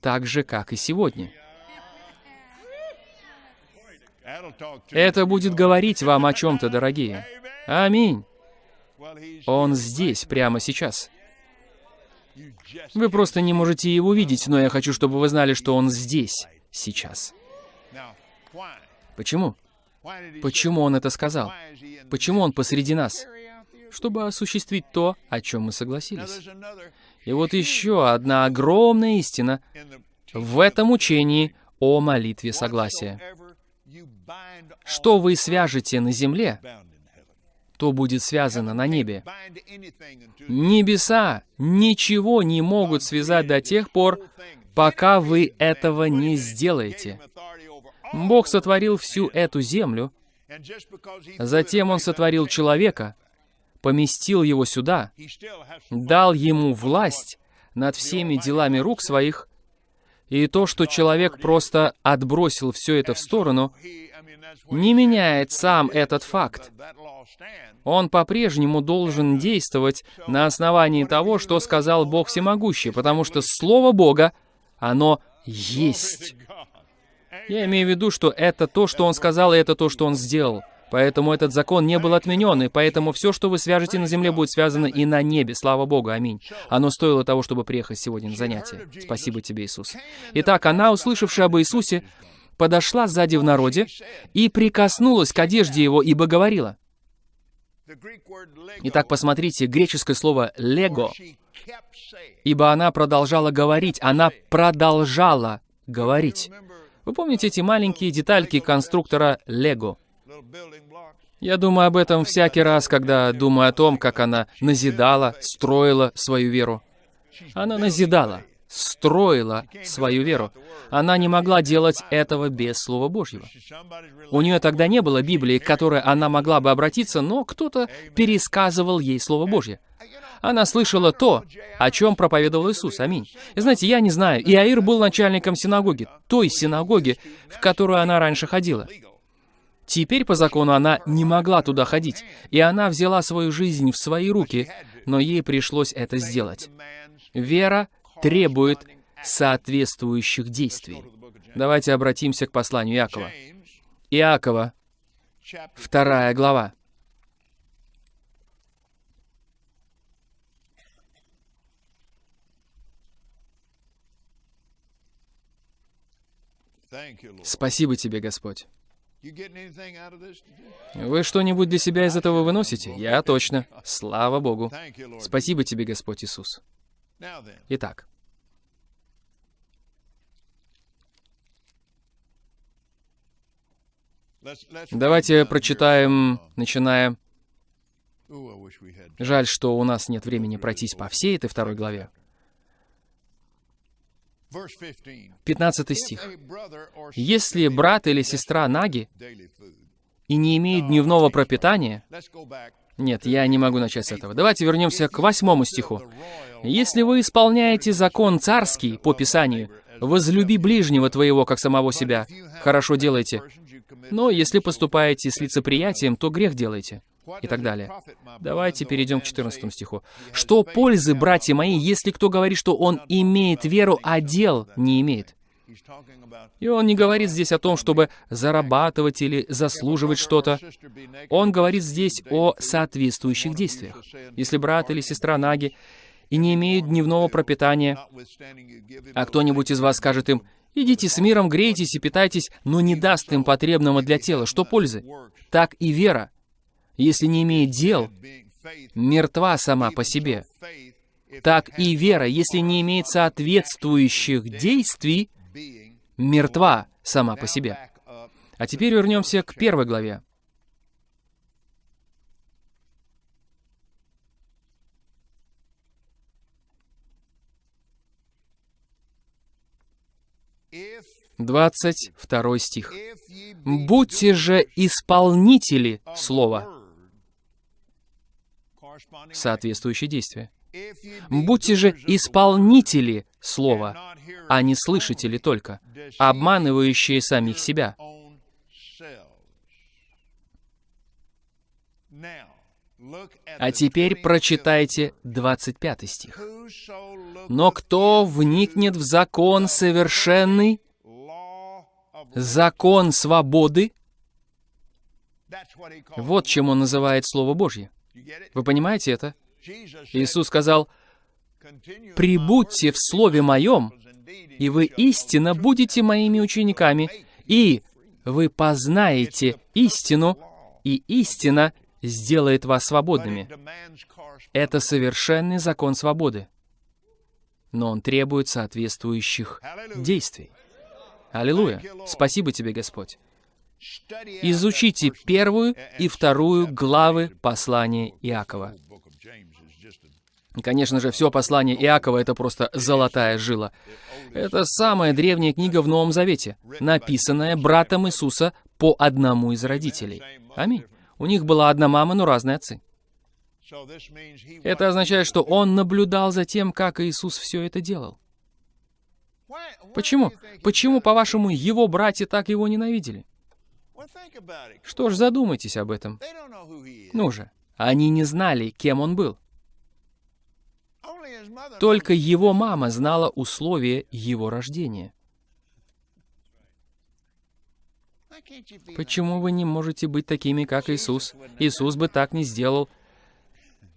так же, как и сегодня». Это будет говорить вам о чем-то, дорогие. Аминь. Он здесь, прямо сейчас. Вы просто не можете его видеть, но я хочу, чтобы вы знали, что он здесь, сейчас. Почему? Почему он это сказал? Почему он посреди нас? Чтобы осуществить то, о чем мы согласились. И вот еще одна огромная истина в этом учении о молитве согласия. Что вы свяжете на земле, то будет связано на небе. Небеса ничего не могут связать до тех пор, пока вы этого не сделаете. Бог сотворил всю эту землю, затем Он сотворил человека, поместил его сюда, дал ему власть над всеми делами рук своих, и то, что человек просто отбросил все это в сторону, не меняет сам этот факт. Он по-прежнему должен действовать на основании того, что сказал Бог Всемогущий, потому что Слово Бога, оно есть. Я имею в виду, что это то, что Он сказал, и это то, что Он сделал. Поэтому этот закон не был отменен, и поэтому все, что вы свяжете на земле, будет связано и на небе. Слава Богу, аминь. Оно стоило того, чтобы приехать сегодня на занятие. Спасибо тебе, Иисус. Итак, она, услышавшая об Иисусе, подошла сзади в народе и прикоснулась к одежде его, ибо говорила, Итак, посмотрите, греческое слово «лего», ибо она продолжала говорить, она продолжала говорить. Вы помните эти маленькие детальки конструктора Лего? Я думаю об этом всякий раз, когда думаю о том, как она назидала, строила свою веру. Она назидала, строила свою веру. Она не могла делать этого без Слова Божьего. У нее тогда не было Библии, к которой она могла бы обратиться, но кто-то пересказывал ей Слово Божье. Она слышала то, о чем проповедовал Иисус. Аминь. И знаете, я не знаю, Иаир был начальником синагоги, той синагоги, в которую она раньше ходила. Теперь по закону она не могла туда ходить, и она взяла свою жизнь в свои руки, но ей пришлось это сделать. Вера требует соответствующих действий. Давайте обратимся к посланию Иакова. Иакова, вторая глава. Спасибо тебе, Господь. Вы что-нибудь для себя из этого выносите? Я точно. Слава Богу. Спасибо тебе, Господь Иисус. Итак. Давайте прочитаем, начиная... Жаль, что у нас нет времени пройтись по всей этой второй главе. 15 стих. «Если брат или сестра наги и не имеют дневного пропитания...» Нет, я не могу начать с этого. Давайте вернемся к восьмому стиху. «Если вы исполняете закон царский по Писанию, возлюби ближнего твоего, как самого себя, хорошо делайте. Но если поступаете с лицеприятием, то грех делаете» и так далее. Давайте перейдем к 14 стиху. «Что пользы, братья мои, если кто говорит, что он имеет веру, а дел не имеет?» И он не говорит здесь о том, чтобы зарабатывать или заслуживать что-то. Он говорит здесь о соответствующих действиях. Если брат или сестра Наги и не имеют дневного пропитания, а кто-нибудь из вас скажет им, «Идите с миром, грейтесь и питайтесь», но не даст им потребного для тела, что пользы? Так и вера, если не имеет дел, мертва сама по себе. Так и вера, если не имеет соответствующих действий, мертва сама по себе. А теперь вернемся к первой главе. Двадцать второй стих. «Будьте же исполнители слова, соответствующие действия. Будьте же исполнители слова, а не слышатели только, обманывающие самих себя. А теперь прочитайте 25 стих. «Но кто вникнет в закон совершенный, закон свободы, вот чем он называет Слово Божье. Вы понимаете это? Иисус сказал, «Прибудьте в Слове Моем, и вы истинно будете моими учениками, и вы познаете истину, и истина сделает вас свободными». Это совершенный закон свободы. Но он требует соответствующих действий. Аллилуйя! Спасибо тебе, Господь. Изучите первую и вторую главы послания Иакова. Конечно же, все послание Иакова — это просто золотая жила. Это самая древняя книга в Новом Завете, написанная братом Иисуса по одному из родителей. Аминь. У них была одна мама, но разные отцы. Это означает, что он наблюдал за тем, как Иисус все это делал. Почему? Почему, по-вашему, его братья так его ненавидели? Что ж, задумайтесь об этом. Ну же, они не знали, кем он был. Только его мама знала условия его рождения. Почему вы не можете быть такими, как Иисус? Иисус бы так не сделал.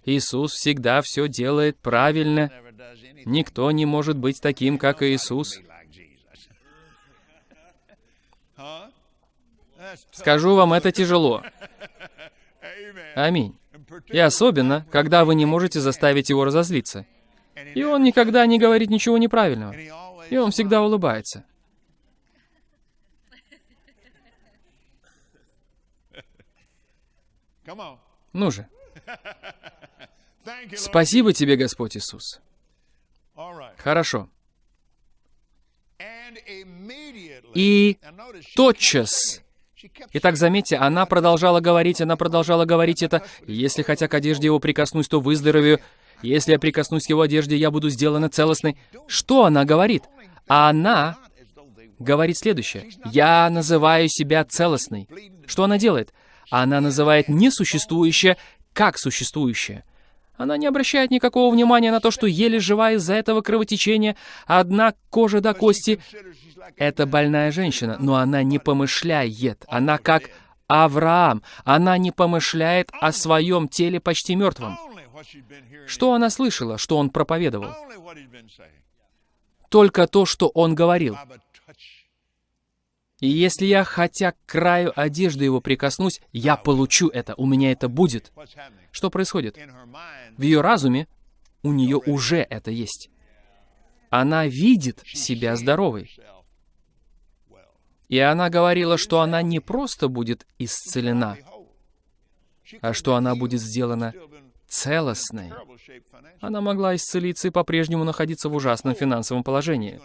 Иисус всегда все делает правильно. Никто не может быть таким, как Иисус. Скажу вам, это тяжело. Аминь. И особенно, когда вы не можете заставить его разозлиться. И он никогда не говорит ничего неправильного. И он всегда улыбается. Ну же. Спасибо тебе, Господь Иисус. Хорошо. И тотчас Итак, заметьте, она продолжала говорить, она продолжала говорить это. «Если хотя к одежде его прикоснусь, то выздоровею. Если я прикоснусь к его одежде, я буду сделана целостной». Что она говорит? А она говорит следующее. «Я называю себя целостной». Что она делает? Она называет несуществующее как существующее. Она не обращает никакого внимания на то, что еле жива из-за этого кровотечения, одна кожа до кости. Это больная женщина, но она не помышляет. Она как Авраам. Она не помышляет о своем теле почти мертвом. Что она слышала, что он проповедовал? Только то, что он говорил. И если я хотя к краю одежды его прикоснусь, я получу это, у меня это будет. Что происходит? В ее разуме у нее уже это есть. Она видит себя здоровой. И она говорила, что она не просто будет исцелена, а что она будет сделана целостной. Она могла исцелиться и по-прежнему находиться в ужасном финансовом положении.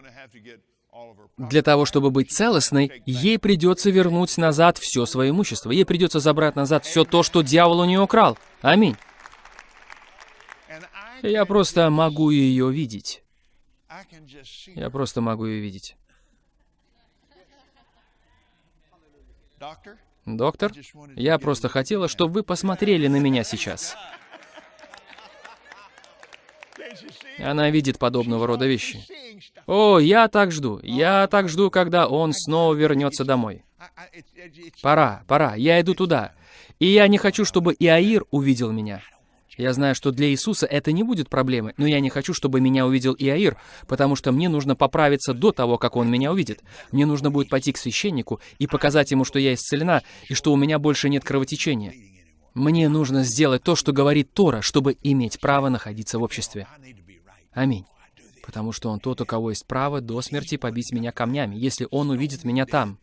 Для того, чтобы быть целостной, ей придется вернуть назад все свое имущество. Ей придется забрать назад все то, что дьявол у нее украл. Аминь. Я просто могу ее видеть. Я просто могу ее видеть. Доктор, я просто хотела, чтобы вы посмотрели на меня сейчас. Она видит подобного рода вещи. О, я так жду. Я так жду, когда он снова вернется домой. Пора, пора, я иду туда. И я не хочу, чтобы Иаир увидел меня. Я знаю, что для Иисуса это не будет проблемой, но я не хочу, чтобы меня увидел Иаир, потому что мне нужно поправиться до того, как он меня увидит. Мне нужно будет пойти к священнику и показать ему, что я исцелена и что у меня больше нет кровотечения. Мне нужно сделать то, что говорит Тора, чтобы иметь право находиться в обществе. Аминь. Потому что он тот, у кого есть право до смерти побить меня камнями, если он увидит меня там.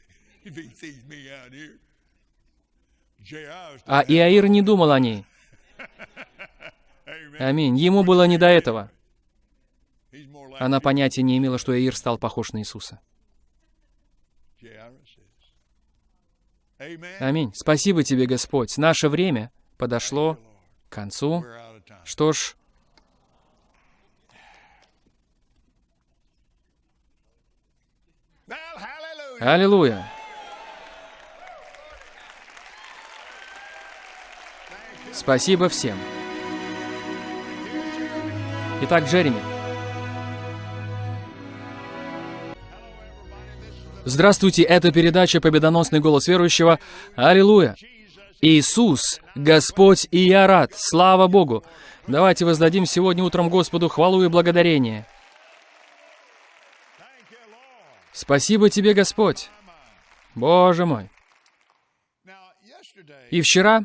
А Иаир не думал о ней. Аминь. Ему было не до этого. Она понятия не имела, что Иаир стал похож на Иисуса. Аминь. Спасибо тебе, Господь. Наше время подошло к концу. Что ж, Аллилуйя! Спасибо всем. Итак, Джереми. Здравствуйте, это передача «Победоносный голос верующего». Аллилуйя! Иисус, Господь, и я рад. Слава Богу! Давайте воздадим сегодня утром Господу хвалу и благодарение. Спасибо тебе, Господь. Боже мой. И вчера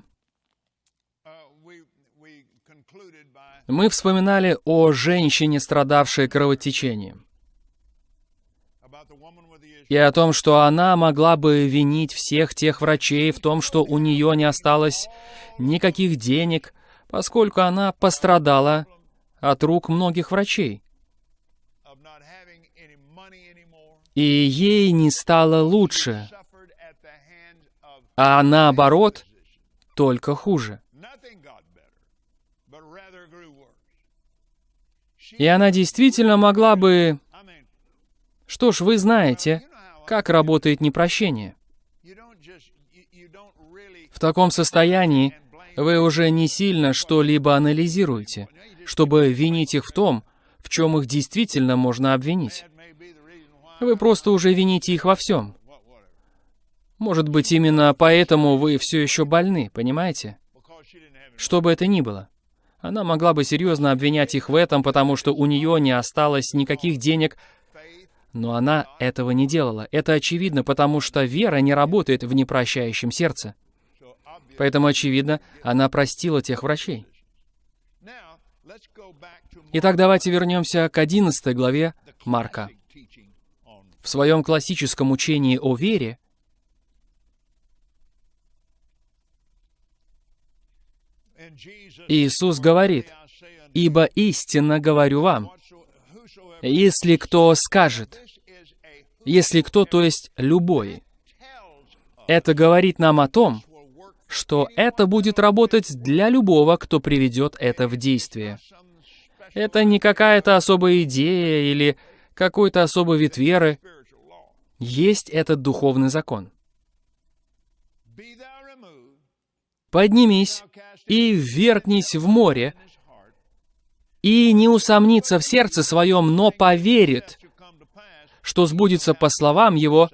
мы вспоминали о женщине, страдавшей кровотечением. И о том, что она могла бы винить всех тех врачей в том, что у нее не осталось никаких денег, поскольку она пострадала от рук многих врачей. И ей не стало лучше, а наоборот, только хуже. И она действительно могла бы... Что ж, вы знаете, как работает непрощение. В таком состоянии вы уже не сильно что-либо анализируете, чтобы винить их в том, в чем их действительно можно обвинить. Вы просто уже вините их во всем. Может быть, именно поэтому вы все еще больны, понимаете? Что бы это ни было. Она могла бы серьезно обвинять их в этом, потому что у нее не осталось никаких денег, но она этого не делала. Это очевидно, потому что вера не работает в непрощающем сердце. Поэтому, очевидно, она простила тех врачей. Итак, давайте вернемся к 11 главе Марка. В своем классическом учении о вере Иисус говорит, «Ибо истинно говорю вам, если кто скажет, если кто, то есть любой, это говорит нам о том, что это будет работать для любого, кто приведет это в действие. Это не какая-то особая идея или какой-то особый вид веры. Есть этот духовный закон. Поднимись и ввергнись в море, и не усомнится в сердце своем, но поверит, что сбудется по словам его,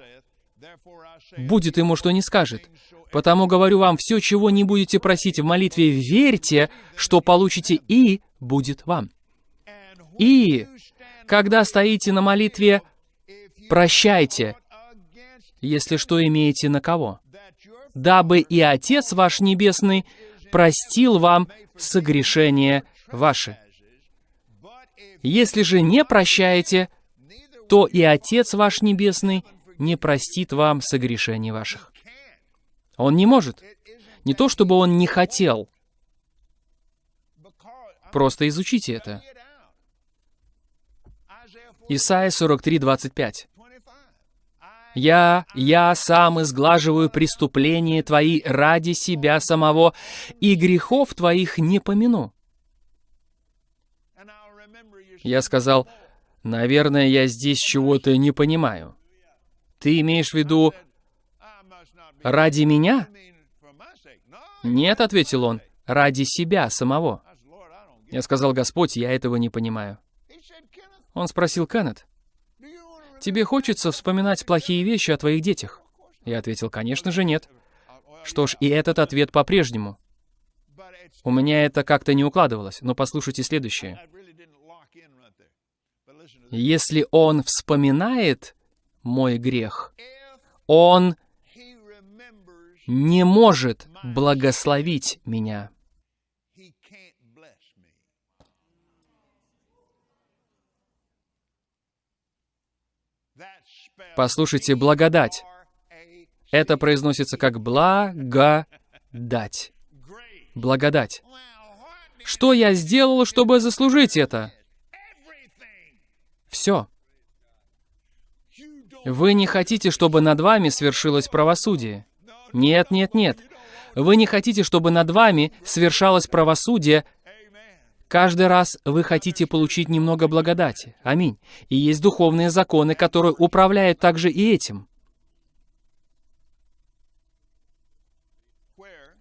будет ему, что не скажет. Потому говорю вам, все, чего не будете просить в молитве, верьте, что получите, и будет вам. И, когда стоите на молитве, прощайте, если что имеете на кого, дабы и Отец ваш Небесный простил вам согрешения ваши. Если же не прощаете, то и Отец ваш Небесный не простит вам согрешений ваших. Он не может. Не то, чтобы он не хотел. Просто изучите это. Исайя 43, 25. «Я, я сам изглаживаю преступления твои ради себя самого, и грехов твоих не помяну». Я сказал, Наверное, я здесь чего-то не понимаю. Ты имеешь в виду ради меня? Нет, ответил он, ради себя самого. Я сказал, Господь, я этого не понимаю. Он спросил, Кеннет, тебе хочется вспоминать плохие вещи о твоих детях? Я ответил, конечно же, нет. Что ж, и этот ответ по-прежнему. У меня это как-то не укладывалось, но послушайте следующее. Если он вспоминает мой грех, он не может благословить меня. Послушайте, благодать. Это произносится как благодать. Благодать. Что я сделал, чтобы заслужить это? Все. Вы не хотите, чтобы над вами свершилось правосудие. Нет, нет, нет. Вы не хотите, чтобы над вами свершалось правосудие. Каждый раз вы хотите получить немного благодати. Аминь. И есть духовные законы, которые управляют также и этим.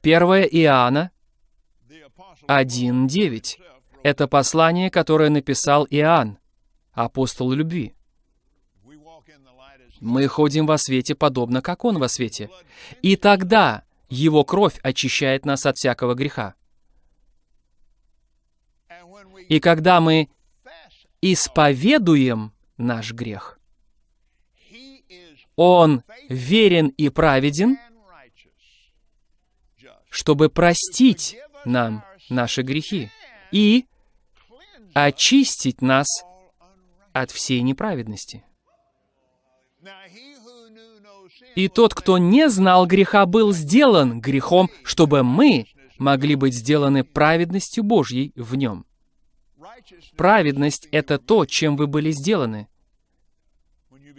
1 Иоанна 1.9. Это послание, которое написал Иоанн апостол любви. Мы ходим во свете, подобно как Он во свете. И тогда Его кровь очищает нас от всякого греха. И когда мы исповедуем наш грех, Он верен и праведен, чтобы простить нам наши грехи и очистить нас от всей неправедности. И тот, кто не знал греха, был сделан грехом, чтобы мы могли быть сделаны праведностью Божьей в нем. Праведность — это то, чем вы были сделаны,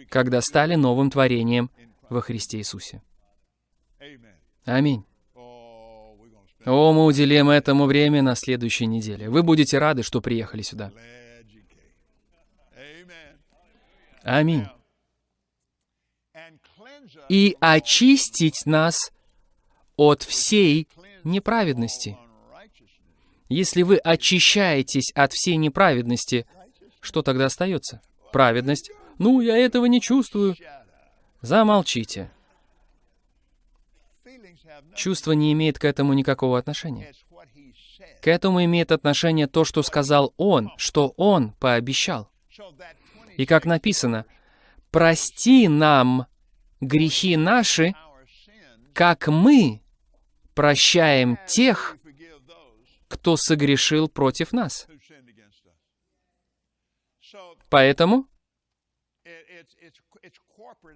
когда стали новым творением во Христе Иисусе. Аминь. О, мы уделим этому время на следующей неделе. Вы будете рады, что приехали сюда. Аминь. И очистить нас от всей неправедности. Если вы очищаетесь от всей неправедности, что тогда остается? Праведность. Ну, я этого не чувствую. Замолчите. Чувство не имеет к этому никакого отношения. К этому имеет отношение то, что сказал Он, что Он пообещал. И как написано, «Прости нам грехи наши, как мы прощаем тех, кто согрешил против нас. Поэтому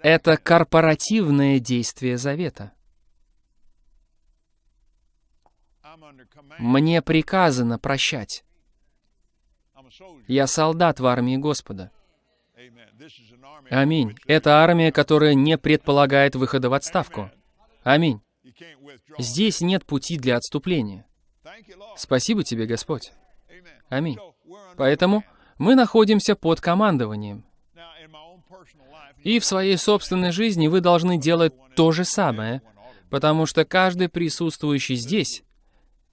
это корпоративное действие завета. Мне приказано прощать. Я солдат в армии Господа. Аминь. Это армия, которая не предполагает выхода в отставку. Аминь. Здесь нет пути для отступления. Спасибо тебе, Господь. Аминь. Поэтому мы находимся под командованием. И в своей собственной жизни вы должны делать то же самое, потому что каждый присутствующий здесь,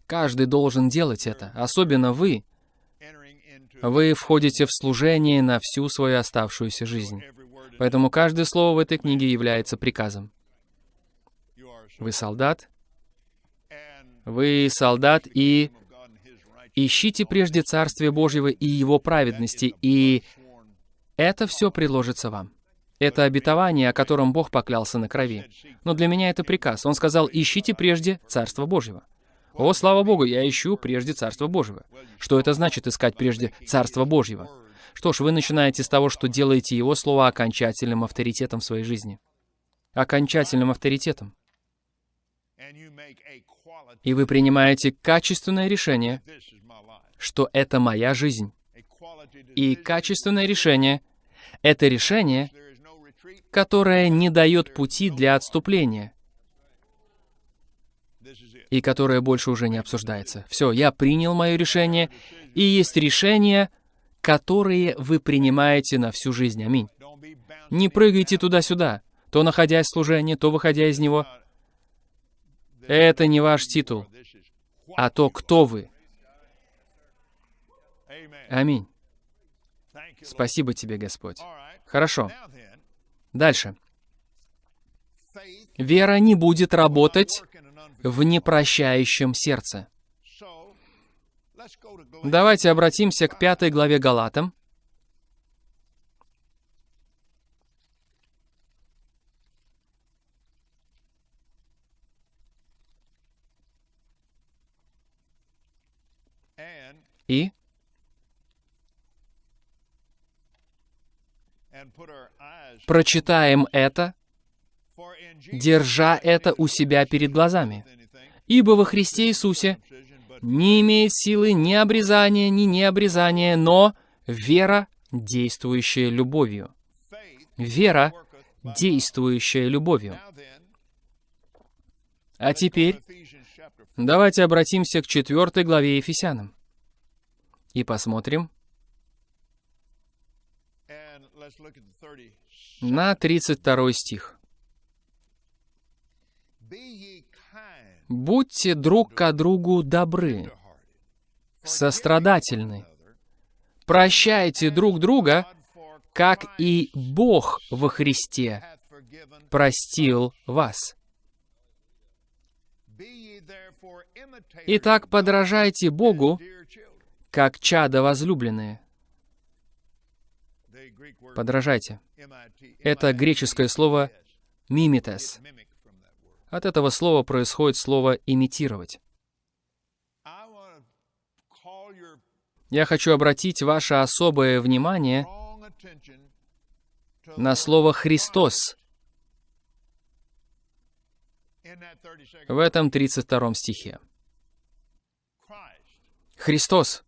каждый должен делать это, особенно вы. Вы входите в служение на всю свою оставшуюся жизнь. Поэтому каждое слово в этой книге является приказом. Вы солдат, вы солдат и ищите прежде Царствие Божьего и Его праведности, и это все приложится вам. Это обетование, о котором Бог поклялся на крови. Но для меня это приказ. Он сказал, ищите прежде Царство Божьего. О, слава Богу, я ищу прежде Царство Божьего. Что это значит искать прежде Царство Божьего? Что ж, вы начинаете с того, что делаете Его Слово окончательным авторитетом в своей жизни. Окончательным авторитетом. И вы принимаете качественное решение, что это моя жизнь. И качественное решение — это решение, которое не дает пути для отступления, и которое больше уже не обсуждается. Все, я принял мое решение, и есть решения, которые вы принимаете на всю жизнь. Аминь. Не прыгайте туда-сюда, то находясь в служении, то выходя из него. Это не ваш титул, а то, кто вы. Аминь. Спасибо тебе, Господь. Хорошо. Дальше. Вера не будет работать в непрощающем сердце. Давайте обратимся к пятой главе Галатам. И прочитаем это, держа это у себя перед глазами. Ибо во Христе Иисусе не имеет силы ни обрезания, ни необрезания, но вера, действующая любовью. Вера, действующая любовью. А теперь давайте обратимся к четвертой главе Ефесянам и посмотрим на 32 стих. Будьте друг к другу добры, сострадательны, прощайте друг друга, как и Бог во Христе простил вас. Итак, подражайте Богу, как чада возлюбленные. Подражайте. Это греческое слово «мимитес». От этого слова происходит слово «имитировать». Я хочу обратить ваше особое внимание на слово «Христос» в этом 32 стихе. Христос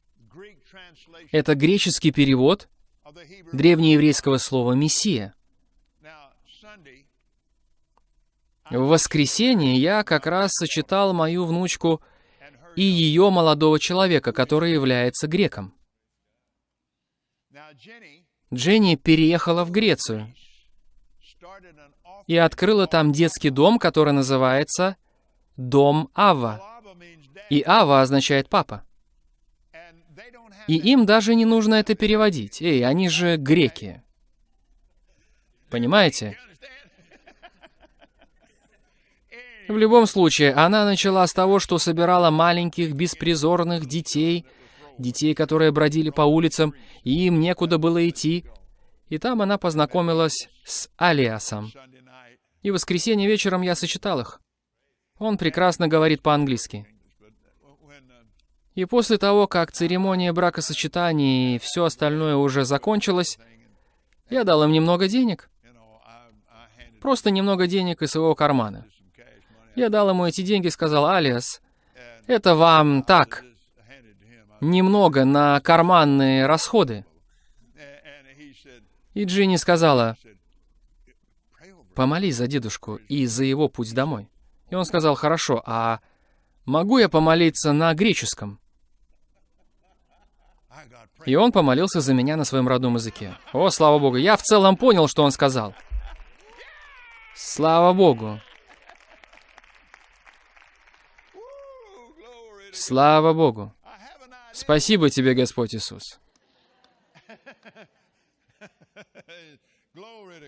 — это греческий перевод древнееврейского слова «мессия». В воскресенье я как раз сочетал мою внучку и ее молодого человека, который является греком. Дженни переехала в Грецию и открыла там детский дом, который называется «Дом Ава». И Ава означает «папа». И им даже не нужно это переводить. Эй, они же греки. Понимаете? В любом случае, она начала с того, что собирала маленьких беспризорных детей, детей, которые бродили по улицам, и им некуда было идти. И там она познакомилась с Алиасом. И в воскресенье вечером я сочетал их. Он прекрасно говорит по-английски. И после того, как церемония бракосочетания и все остальное уже закончилось, я дал им немного денег. Просто немного денег из своего кармана. Я дал ему эти деньги сказал, «Алиас, это вам так, немного на карманные расходы». И Джинни сказала, «Помолись за дедушку и за его путь домой». И он сказал, «Хорошо, а могу я помолиться на греческом?» И он помолился за меня на своем родном языке. О, слава Богу, я в целом понял, что он сказал. Слава Богу. Слава Богу. Спасибо тебе, Господь Иисус.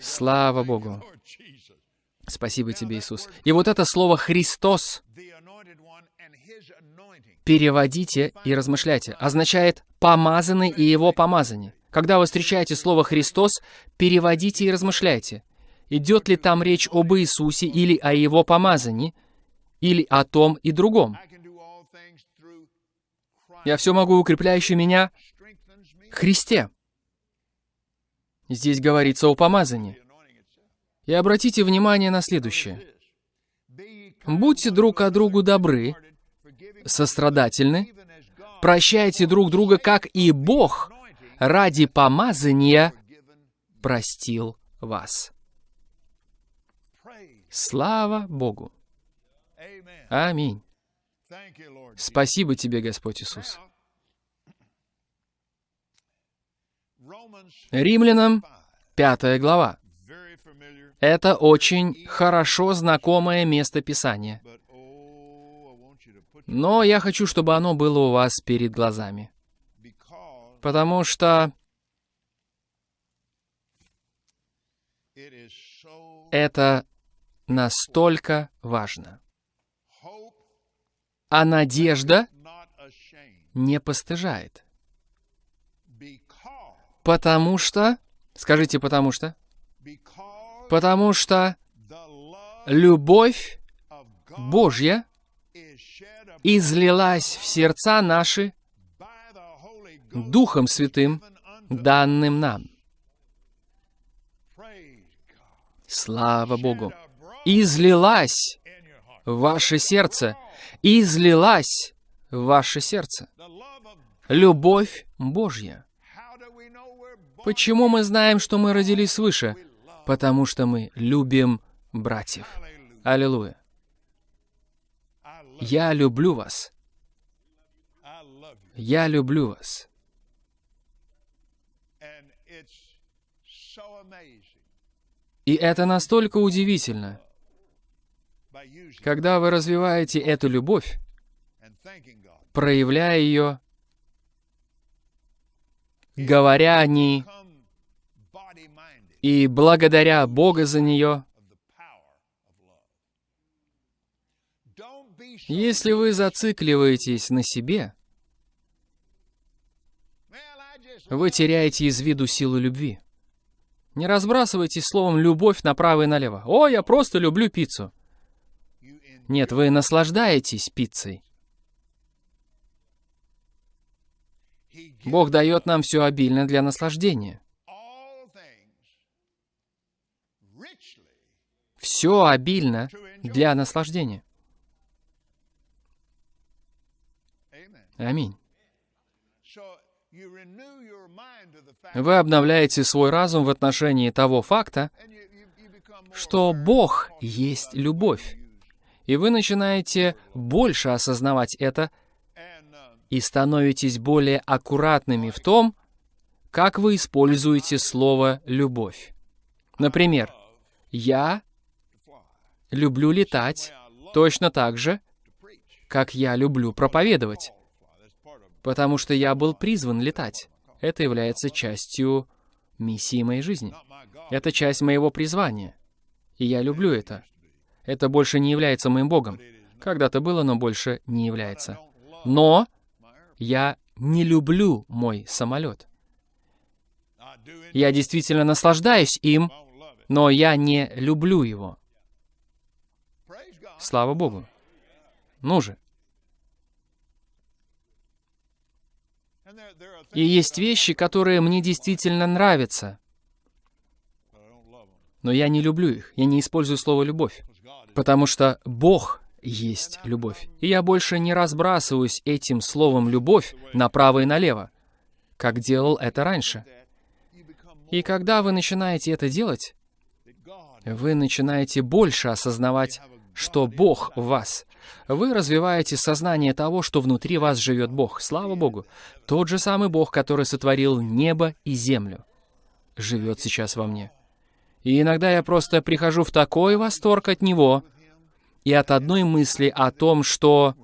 Слава Богу. Спасибо тебе, Иисус. И вот это слово «Христос» переводите и размышляйте, означает «помазанный и его помазание». Когда вы встречаете слово «Христос», переводите и размышляйте. Идет ли там речь об Иисусе или о его помазании, или о том и другом. Я все могу, укрепляющий меня, Христе. Здесь говорится о помазании. И обратите внимание на следующее. Будьте друг к другу добры, сострадательны, прощайте друг друга, как и Бог ради помазания простил вас. Слава Богу! Аминь. Спасибо тебе, Господь Иисус. Римлянам, пятая глава. Это очень хорошо знакомое место Писания. Но я хочу, чтобы оно было у вас перед глазами. Потому что это настолько важно. А надежда не постыжает. Потому что... Скажите, потому что? Потому что любовь Божья излилась в сердца наши Духом Святым, данным нам. Слава Богу! Излилась в ваше сердце, излилась в ваше сердце. Любовь Божья. Почему мы знаем, что мы родились свыше? Потому что мы любим братьев. Аллилуйя. Я люблю вас. Я люблю вас. И это настолько удивительно, когда вы развиваете эту любовь, проявляя ее, говоря о ней и благодаря Бога за нее, Если вы зацикливаетесь на себе, вы теряете из виду силу любви. Не разбрасывайтесь словом «любовь» направо и налево. «О, я просто люблю пиццу». Нет, вы наслаждаетесь пиццей. Бог дает нам все обильно для наслаждения. Все обильно для наслаждения. Аминь. Вы обновляете свой разум в отношении того факта, что Бог есть любовь. И вы начинаете больше осознавать это и становитесь более аккуратными в том, как вы используете слово «любовь». Например, «я люблю летать точно так же, как я люблю проповедовать потому что я был призван летать. Это является частью миссии моей жизни. Это часть моего призвания. И я люблю это. Это больше не является моим Богом. Когда-то было, но больше не является. Но я не люблю мой самолет. Я действительно наслаждаюсь им, но я не люблю его. Слава Богу. Ну же. И есть вещи, которые мне действительно нравятся. Но я не люблю их. Я не использую слово «любовь». Потому что Бог есть любовь. И я больше не разбрасываюсь этим словом «любовь» направо и налево, как делал это раньше. И когда вы начинаете это делать, вы начинаете больше осознавать, что Бог в вас. Вы развиваете сознание того, что внутри вас живет Бог. Слава Богу. Тот же самый Бог, который сотворил небо и землю, живет сейчас во мне. И иногда я просто прихожу в такой восторг от Него и от одной мысли о том, что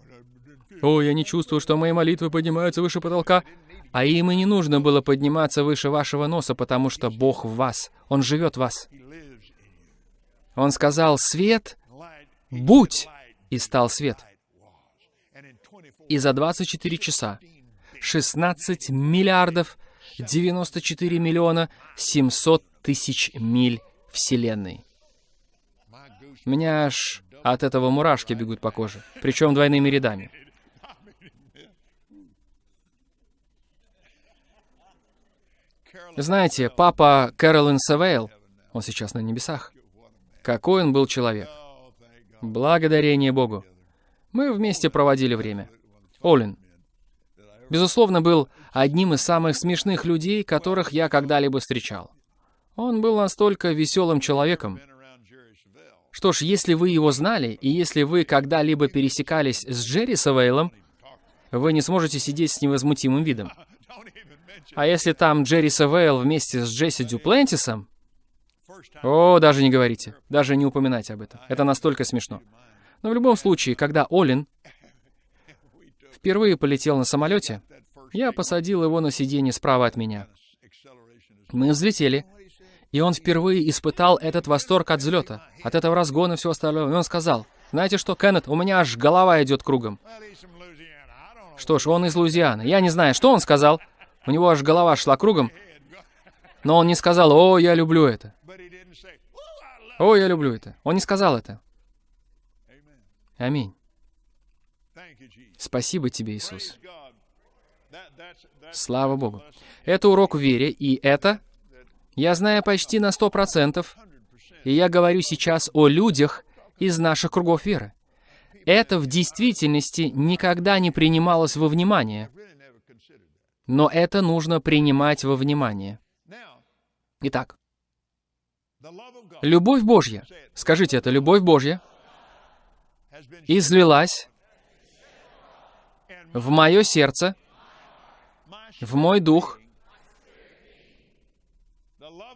«О, я не чувствую, что мои молитвы поднимаются выше потолка», а им и не нужно было подниматься выше вашего носа, потому что Бог в вас, Он живет в вас. Он сказал «Свет, будь!» и стал свет. И за 24 часа 16 миллиардов 94 миллиона 700 тысяч миль Вселенной. У меня аж от этого мурашки бегут по коже, причем двойными рядами. Знаете, папа Кэролин Савейл, он сейчас на небесах, какой он был человек. Благодарение Богу. Мы вместе проводили время. Олин, безусловно, был одним из самых смешных людей, которых я когда-либо встречал. Он был настолько веселым человеком. Что ж, если вы его знали, и если вы когда-либо пересекались с Джерри Савейлом, вы не сможете сидеть с невозмутимым видом. А если там Джерри Савейл вместе с Джесси Дюплентисом, о, даже не говорите, даже не упоминайте об этом. Это настолько смешно. Но в любом случае, когда Олин впервые полетел на самолете, я посадил его на сиденье справа от меня. Мы взлетели, и он впервые испытал этот восторг от взлета, от этого разгона и всего остального. И он сказал, знаете что, Кеннет, у меня аж голова идет кругом. Что ж, он из Луизианы. Я не знаю, что он сказал. У него аж голова шла кругом. Но он не сказал, о, я люблю это. О, я люблю это. Он не сказал это. Аминь. Спасибо тебе, Иисус. Слава Богу. Это урок вере, и это я знаю почти на сто процентов, и я говорю сейчас о людях из наших кругов веры. Это в действительности никогда не принималось во внимание, но это нужно принимать во внимание. Итак, любовь Божья, скажите это, любовь Божья излилась в мое сердце, в мой дух.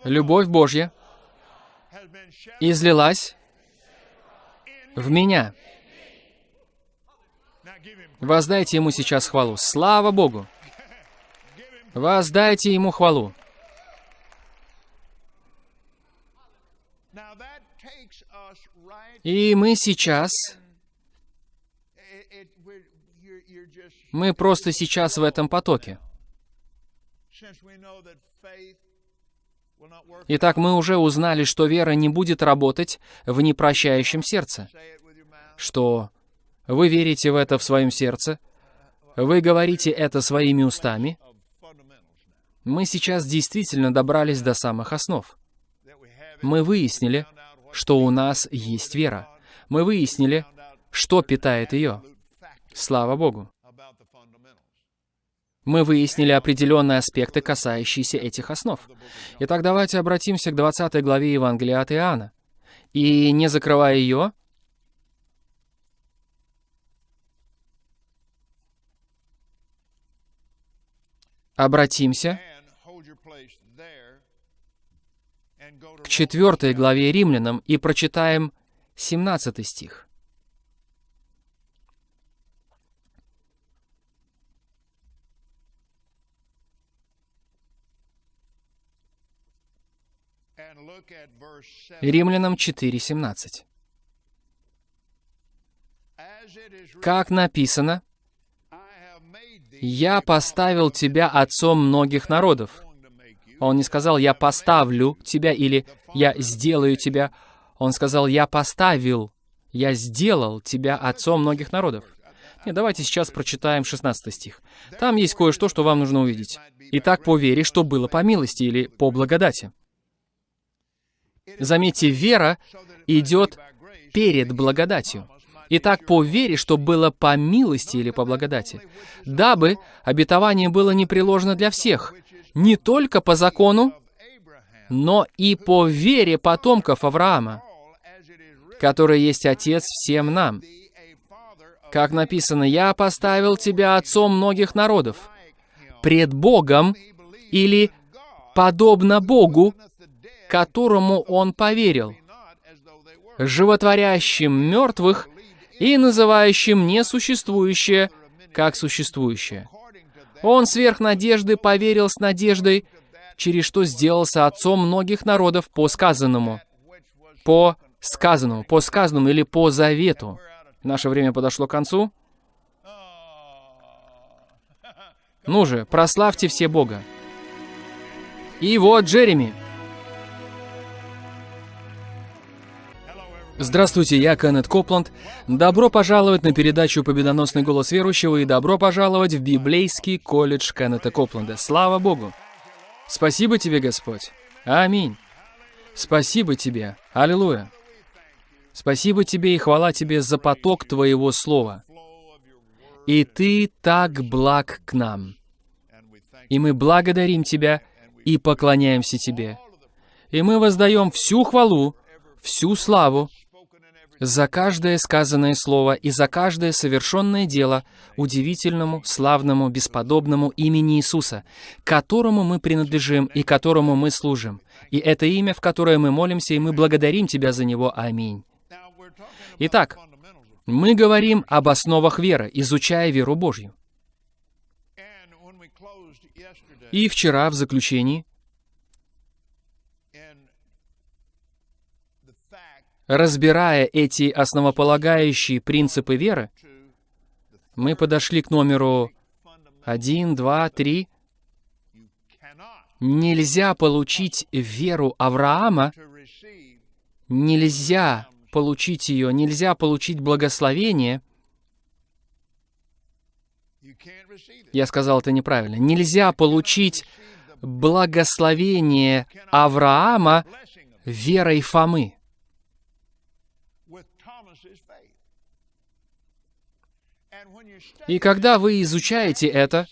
Любовь Божья излилась в меня. Воздайте Ему сейчас хвалу. Слава Богу! Воздайте Ему хвалу. И мы сейчас... Мы просто сейчас в этом потоке. Итак, мы уже узнали, что вера не будет работать в непрощающем сердце. Что вы верите в это в своем сердце, вы говорите это своими устами. Мы сейчас действительно добрались до самых основ. Мы выяснили, что у нас есть вера. Мы выяснили, что питает ее. Слава Богу. Мы выяснили определенные аспекты, касающиеся этих основ. Итак, давайте обратимся к 20 главе Евангелия от Иоанна. И не закрывая ее, обратимся к четвертой главе Римлянам и прочитаем 17 стих. Римлянам 4.17. Как написано, «Я поставил тебя отцом многих народов». Он не сказал «я поставлю тебя» или «я сделаю тебя». Он сказал «я поставил «Я сделал тебя отцом многих народов». Нет, давайте сейчас прочитаем 16 стих. Там есть кое-что, что вам нужно увидеть. «Итак, по вере, что было по милости или по благодати». Заметьте, вера идет перед благодатью. Итак, по вере, что было по милости или по благодати, дабы обетование было непреложно для всех, не только по закону, но и по вере потомков Авраама, который есть Отец всем нам. Как написано, «Я поставил тебя отцом многих народов, пред Богом или подобно Богу, которому он поверил, животворящим мертвых и называющим несуществующее как существующее. Он сверх надежды поверил с надеждой, через что сделался отцом многих народов по сказанному. По сказанному, по сказанному или по завету. Наше время подошло к концу. Ну же, прославьте все Бога. И вот Джереми. Здравствуйте, я Кеннет Копланд. Добро пожаловать на передачу «Победоносный голос верующего» и добро пожаловать в библейский колледж Кеннета Копланда. Слава Богу! Спасибо тебе, Господь. Аминь. Спасибо тебе. Аллилуйя. Спасибо тебе и хвала тебе за поток твоего слова. И ты так благ к нам. И мы благодарим тебя и поклоняемся тебе. И мы воздаем всю хвалу, всю славу за каждое сказанное слово и за каждое совершенное дело удивительному, славному, бесподобному имени Иисуса, которому мы принадлежим и которому мы служим. И это имя, в которое мы молимся, и мы благодарим Тебя за него. Аминь. Итак, мы говорим об основах веры, изучая веру Божью. И вчера в заключении Разбирая эти основополагающие принципы веры, мы подошли к номеру 1, 2, 3. Нельзя получить веру Авраама, нельзя получить ее, нельзя получить благословение. Я сказал это неправильно. Нельзя получить благословение Авраама верой Фомы. И когда вы изучаете это,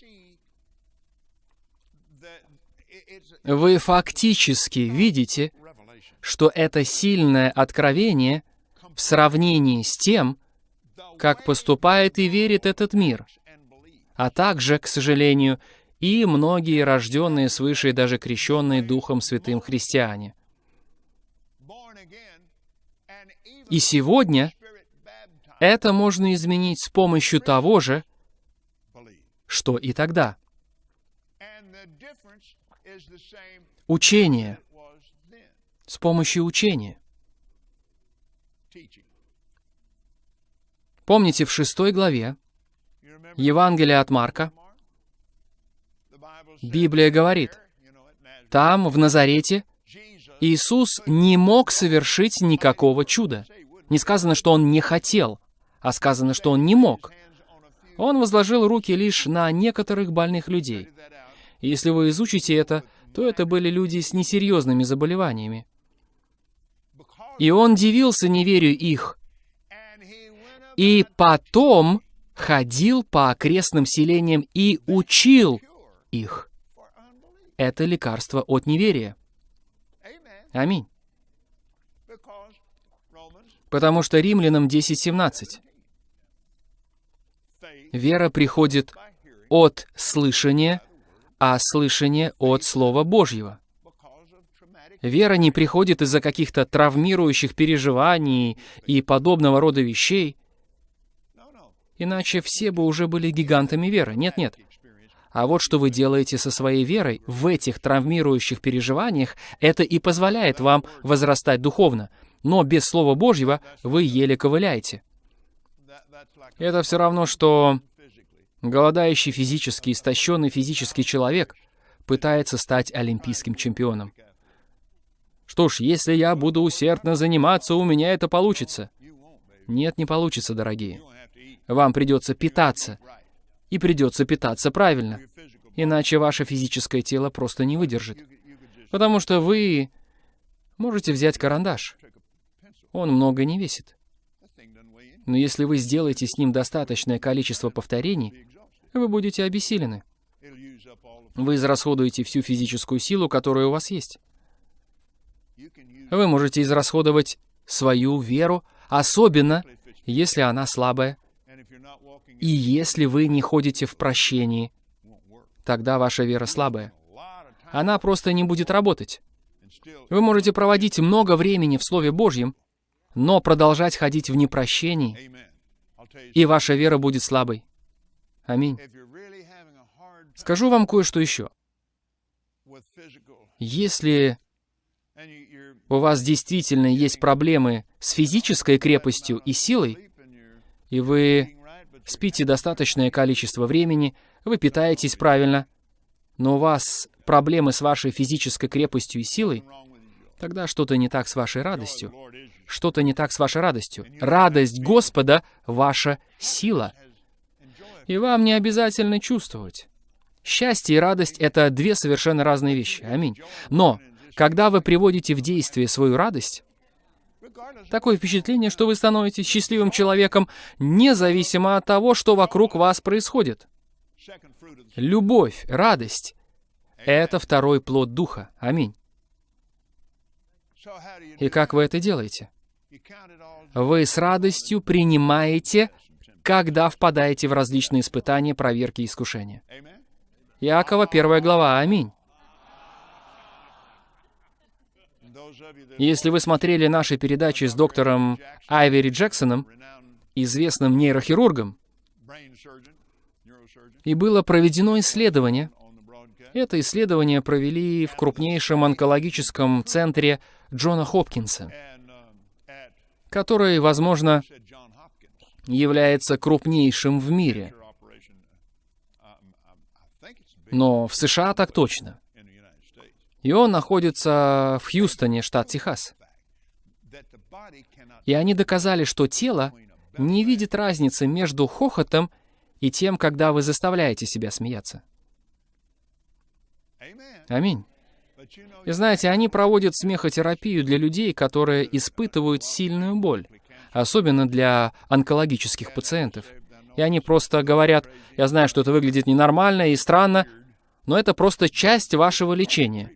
вы фактически видите, что это сильное откровение в сравнении с тем, как поступает и верит этот мир, а также, к сожалению, и многие рожденные свыше и даже крещенные Духом Святым христиане. И сегодня это можно изменить с помощью того же, что и тогда. Учение. С помощью учения. Помните, в шестой главе Евангелия от Марка Библия говорит, там, в Назарете, Иисус не мог совершить никакого чуда. Не сказано, что Он не хотел, а сказано, что Он не мог. Он возложил руки лишь на некоторых больных людей. если вы изучите это, то это были люди с несерьезными заболеваниями. И он дивился неверию их. И потом ходил по окрестным селениям и учил их. Это лекарство от неверия. Аминь. Потому что римлянам 10.17 Вера приходит от слышания, а слышание от Слова Божьего. Вера не приходит из-за каких-то травмирующих переживаний и подобного рода вещей. Иначе все бы уже были гигантами веры. Нет-нет. А вот что вы делаете со своей верой в этих травмирующих переживаниях, это и позволяет вам возрастать духовно. Но без Слова Божьего вы еле ковыляете. Это все равно, что голодающий физически, истощенный физический человек пытается стать олимпийским чемпионом. Что ж, если я буду усердно заниматься, у меня это получится. Нет, не получится, дорогие. Вам придется питаться. И придется питаться правильно. Иначе ваше физическое тело просто не выдержит. Потому что вы можете взять карандаш. Он много не весит. Но если вы сделаете с ним достаточное количество повторений, вы будете обессилены. Вы израсходуете всю физическую силу, которая у вас есть. Вы можете израсходовать свою веру, особенно если она слабая. И если вы не ходите в прощении, тогда ваша вера слабая. Она просто не будет работать. Вы можете проводить много времени в Слове Божьем, но продолжать ходить в непрощении, и ваша вера будет слабой. Аминь. Скажу вам кое-что еще. Если у вас действительно есть проблемы с физической крепостью и силой, и вы спите достаточное количество времени, вы питаетесь правильно, но у вас проблемы с вашей физической крепостью и силой, тогда что-то не так с вашей радостью. Что-то не так с вашей радостью. Радость Господа — ваша сила. И вам не обязательно чувствовать. Счастье и радость — это две совершенно разные вещи. Аминь. Но когда вы приводите в действие свою радость, такое впечатление, что вы становитесь счастливым человеком, независимо от того, что вокруг вас происходит. Любовь, радость — это второй плод Духа. Аминь. И как вы это делаете? Вы с радостью принимаете, когда впадаете в различные испытания, проверки и искушения. Иакова, первая глава. Аминь. Если вы смотрели наши передачи с доктором Айвери Джексоном, известным нейрохирургом, и было проведено исследование. Это исследование провели в крупнейшем онкологическом центре Джона Хопкинса, который, возможно, является крупнейшим в мире. Но в США так точно. И он находится в Хьюстоне, штат Техас. И они доказали, что тело не видит разницы между хохотом и тем, когда вы заставляете себя смеяться. Аминь. И знаете, они проводят смехотерапию для людей, которые испытывают сильную боль, особенно для онкологических пациентов. И они просто говорят, я знаю, что это выглядит ненормально и странно, но это просто часть вашего лечения.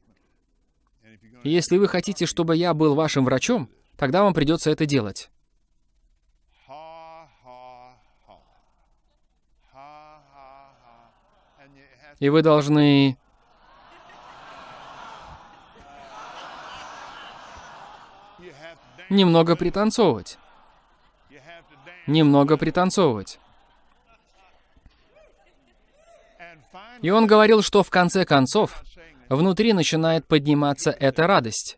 И если вы хотите, чтобы я был вашим врачом, тогда вам придется это делать. И вы должны... Немного пританцовывать. Немного пританцовывать. И он говорил, что в конце концов, внутри начинает подниматься эта радость.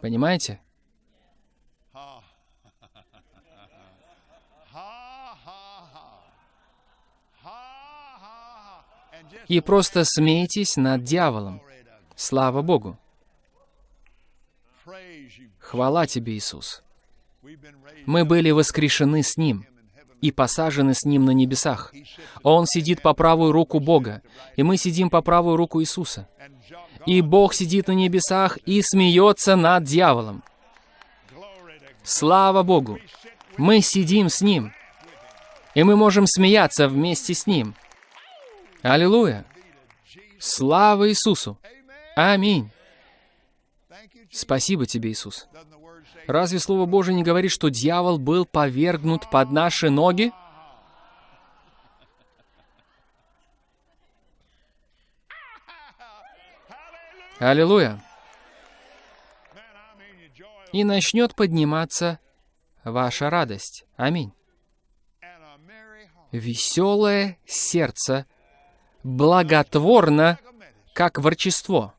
Понимаете? И просто смейтесь над дьяволом. Слава Богу. Хвала тебе, Иисус. Мы были воскрешены с Ним и посажены с Ним на небесах. Он сидит по правую руку Бога, и мы сидим по правую руку Иисуса. И Бог сидит на небесах и смеется над дьяволом. Слава Богу! Мы сидим с Ним, и мы можем смеяться вместе с Ним. Аллилуйя! Слава Иисусу! Аминь! Спасибо тебе, Иисус. Разве Слово Божие не говорит, что дьявол был повергнут под наши ноги? Аллилуйя! И начнет подниматься ваша радость. Аминь. Веселое сердце благотворно, как ворчество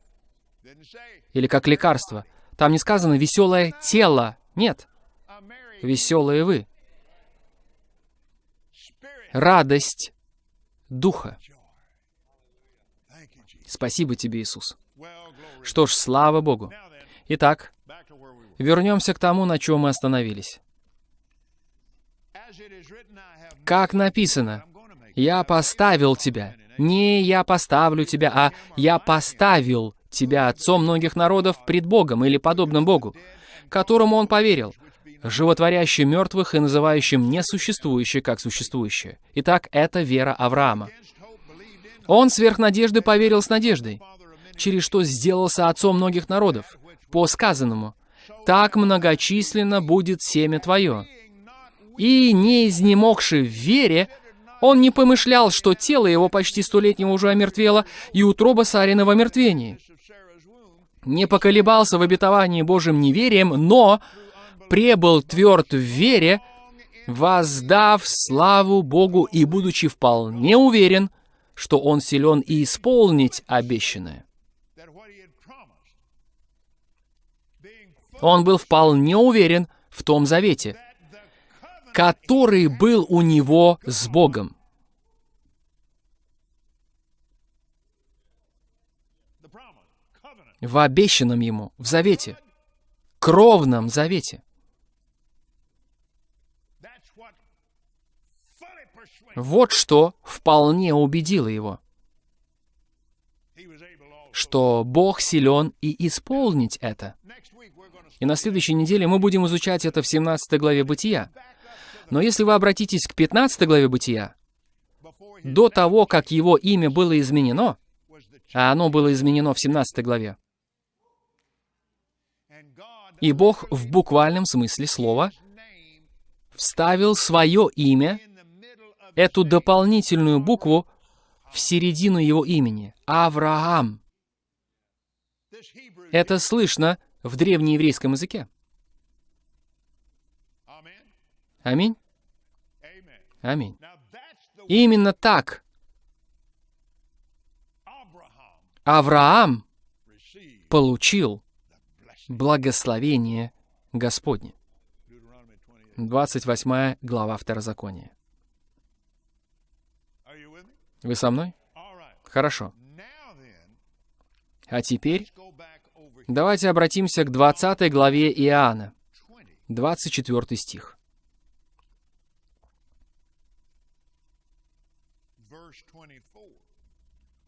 или как лекарство. Там не сказано «веселое тело». Нет. Веселые вы. Радость Духа. Спасибо тебе, Иисус. Что ж, слава Богу. Итак, Вернемся к тому, на чем мы остановились. Как написано, «Я поставил тебя». Не «я поставлю тебя», а «я поставил тебя отцом многих народов пред Богом» или подобным Богу, которому он поверил, животворящим мертвых и называющим несуществующее как существующее. Итак, это вера Авраама. Он сверх надежды поверил с надеждой, через что сделался отцом многих народов, по сказанному, «Так многочисленно будет семя твое». И, не изнемогший в вере, он не помышлял, что тело его почти столетнего уже омертвело, и утроба Сарина в омертвении. Не поколебался в обетовании Божьим неверием, но пребыл тверд в вере, воздав славу Богу и будучи вполне уверен, что он силен и исполнить обещанное. Он был вполне уверен в том завете, который был у него с Богом. В обещанном ему, в завете, кровном завете. Вот что вполне убедило его, что Бог силен и исполнить это. И на следующей неделе мы будем изучать это в 17 главе Бытия. Но если вы обратитесь к 15 главе Бытия, до того, как его имя было изменено, а оно было изменено в 17 главе, и Бог в буквальном смысле слова вставил свое имя эту дополнительную букву в середину его имени — Авраам. Это слышно в древнееврейском языке. Аминь. Аминь. И именно так Авраам получил благословение Господне. 28 глава Второзакония. Вы со мной? Хорошо. А теперь давайте обратимся к 20 главе Иоанна, 24 стих.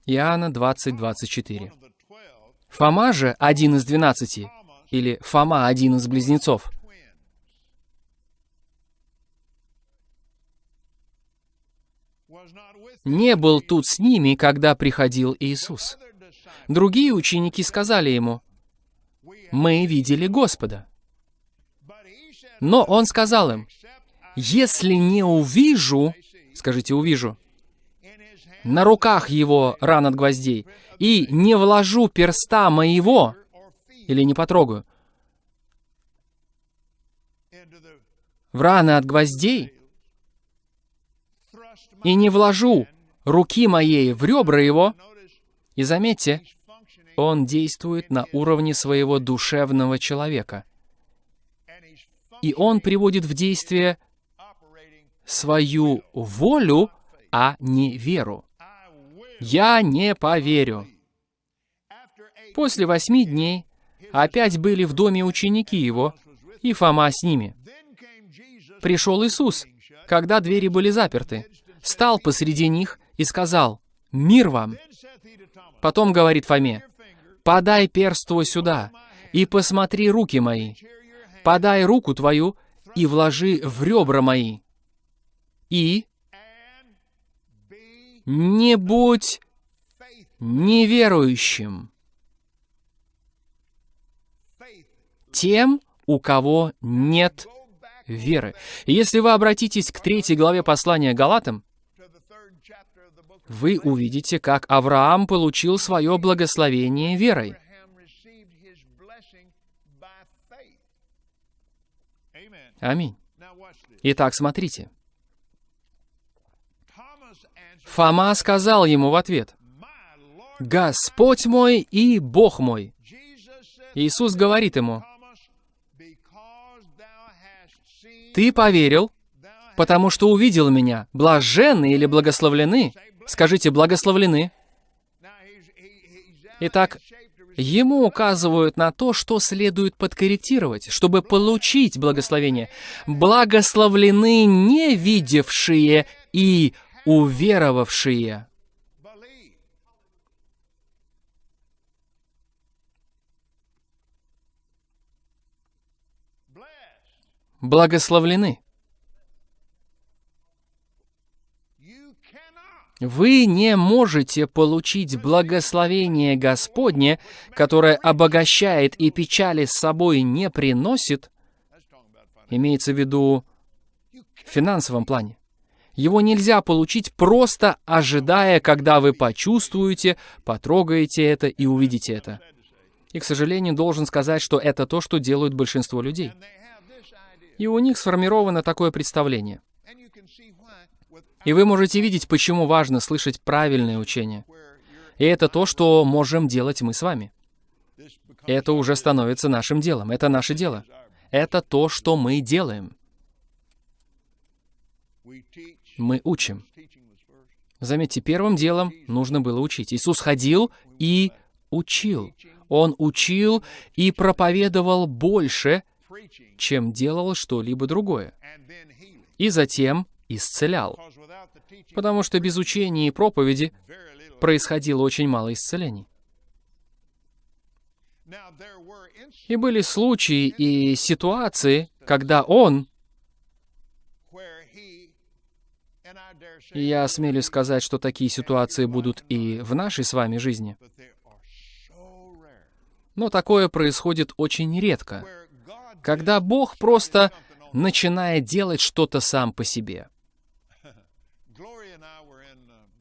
Иоанна 20, 24. Фома же, один из двенадцати, или Фома, один из близнецов, не был тут с ними, когда приходил Иисус. Другие ученики сказали ему, «Мы видели Господа». Но он сказал им, «Если не увижу, скажите, увижу, на руках его ран от гвоздей, и не вложу перста моего, или не потрогаю, в раны от гвоздей, и не вложу руки моей в ребра его, и заметьте, он действует на уровне своего душевного человека. И он приводит в действие свою волю, а не веру. «Я не поверю». После восьми дней опять были в доме ученики его, и Фома с ними. Пришел Иисус, когда двери были заперты, стал посреди них и сказал, «Мир вам!» Потом говорит Фоме, «Подай перст твой сюда и посмотри руки мои. Подай руку твою и вложи в ребра мои. И не будь неверующим тем, у кого нет веры. если вы обратитесь к третьей главе послания Галатам, вы увидите, как Авраам получил свое благословение верой. Аминь. Итак, смотрите. Фома сказал ему в ответ, «Господь мой и Бог мой». Иисус говорит ему, «Ты поверил, потому что увидел меня. Блаженны или благословлены Скажите, благословлены. Итак, ему указывают на то, что следует подкорректировать, чтобы получить благословение. Благословлены не видевшие и уверовавшие. Благословлены. Вы не можете получить благословение Господне, которое обогащает и печали с собой не приносит, имеется в виду в финансовом плане. Его нельзя получить просто ожидая, когда вы почувствуете, потрогаете это и увидите это. И, к сожалению, должен сказать, что это то, что делают большинство людей. И у них сформировано такое представление. И вы можете видеть, почему важно слышать правильное учение. И это то, что можем делать мы с вами. Это уже становится нашим делом. Это наше дело. Это то, что мы делаем. Мы учим. Заметьте, первым делом нужно было учить. Иисус ходил и учил. Он учил и проповедовал больше, чем делал что-либо другое. И затем исцелял. Потому что без учения и проповеди происходило очень мало исцелений. И были случаи и ситуации, когда он, я осмелюсь сказать, что такие ситуации будут и в нашей с вами жизни, но такое происходит очень редко, когда Бог просто начинает делать что-то сам по себе.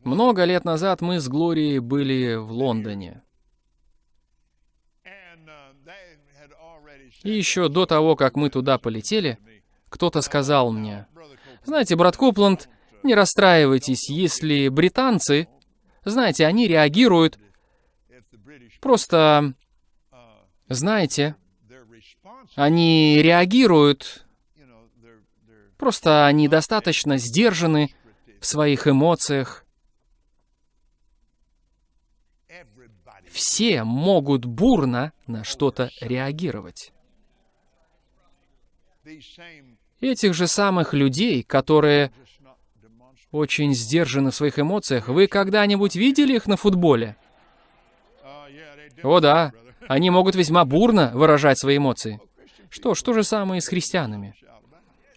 Много лет назад мы с Глорией были в Лондоне. И еще до того, как мы туда полетели, кто-то сказал мне, «Знаете, брат Копланд, не расстраивайтесь, если британцы, знаете, они реагируют просто, знаете, они реагируют, просто они достаточно сдержаны в своих эмоциях. Все могут бурно на что-то реагировать. Этих же самых людей, которые очень сдержаны в своих эмоциях, вы когда-нибудь видели их на футболе? О да, они могут весьма бурно выражать свои эмоции. Что ж, то же самое с христианами.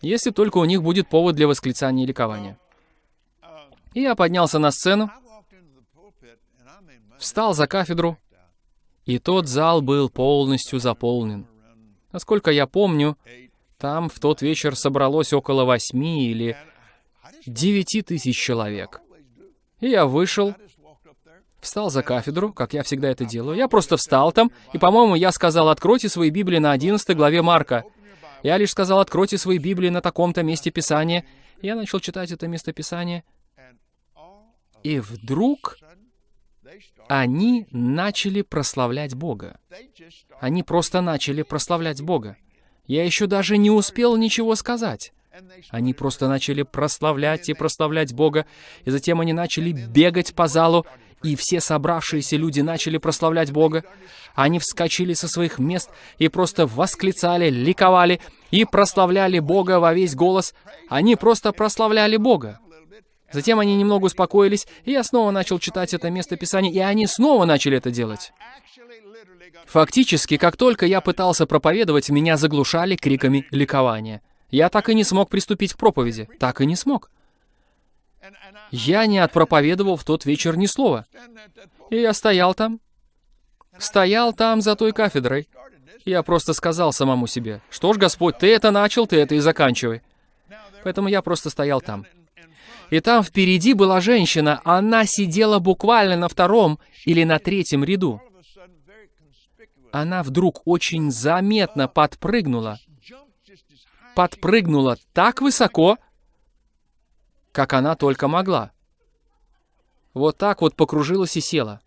Если только у них будет повод для восклицания и ликования. И я поднялся на сцену, встал за кафедру, и тот зал был полностью заполнен. Насколько я помню, там в тот вечер собралось около восьми или девяти тысяч человек. И я вышел, встал за кафедру, как я всегда это делаю. Я просто встал там, и, по-моему, я сказал, откройте свои Библии на 11 главе Марка. Я лишь сказал, откройте свои Библии на таком-то месте Писания. Я начал читать это место Писания. И вдруг они начали прославлять Бога. Они просто начали прославлять Бога. Я еще даже не успел ничего сказать. Они просто начали прославлять и прославлять Бога, и затем они начали бегать по залу, и все собравшиеся люди начали прославлять Бога. Они вскочили со своих мест и просто восклицали, ликовали и прославляли Бога во весь голос. Они просто прославляли Бога. Затем они немного успокоились, и я снова начал читать это место Писания, и они снова начали это делать. Фактически, как только я пытался проповедовать, меня заглушали криками ликования. Я так и не смог приступить к проповеди. Так и не смог. Я не отпроповедовал в тот вечер ни слова. И я стоял там, стоял там за той кафедрой. Я просто сказал самому себе, что ж, Господь, ты это начал, ты это и заканчивай. Поэтому я просто стоял там. И там впереди была женщина, она сидела буквально на втором или на третьем ряду. Она вдруг очень заметно подпрыгнула. Подпрыгнула так высоко, как она только могла. Вот так вот покружилась и села.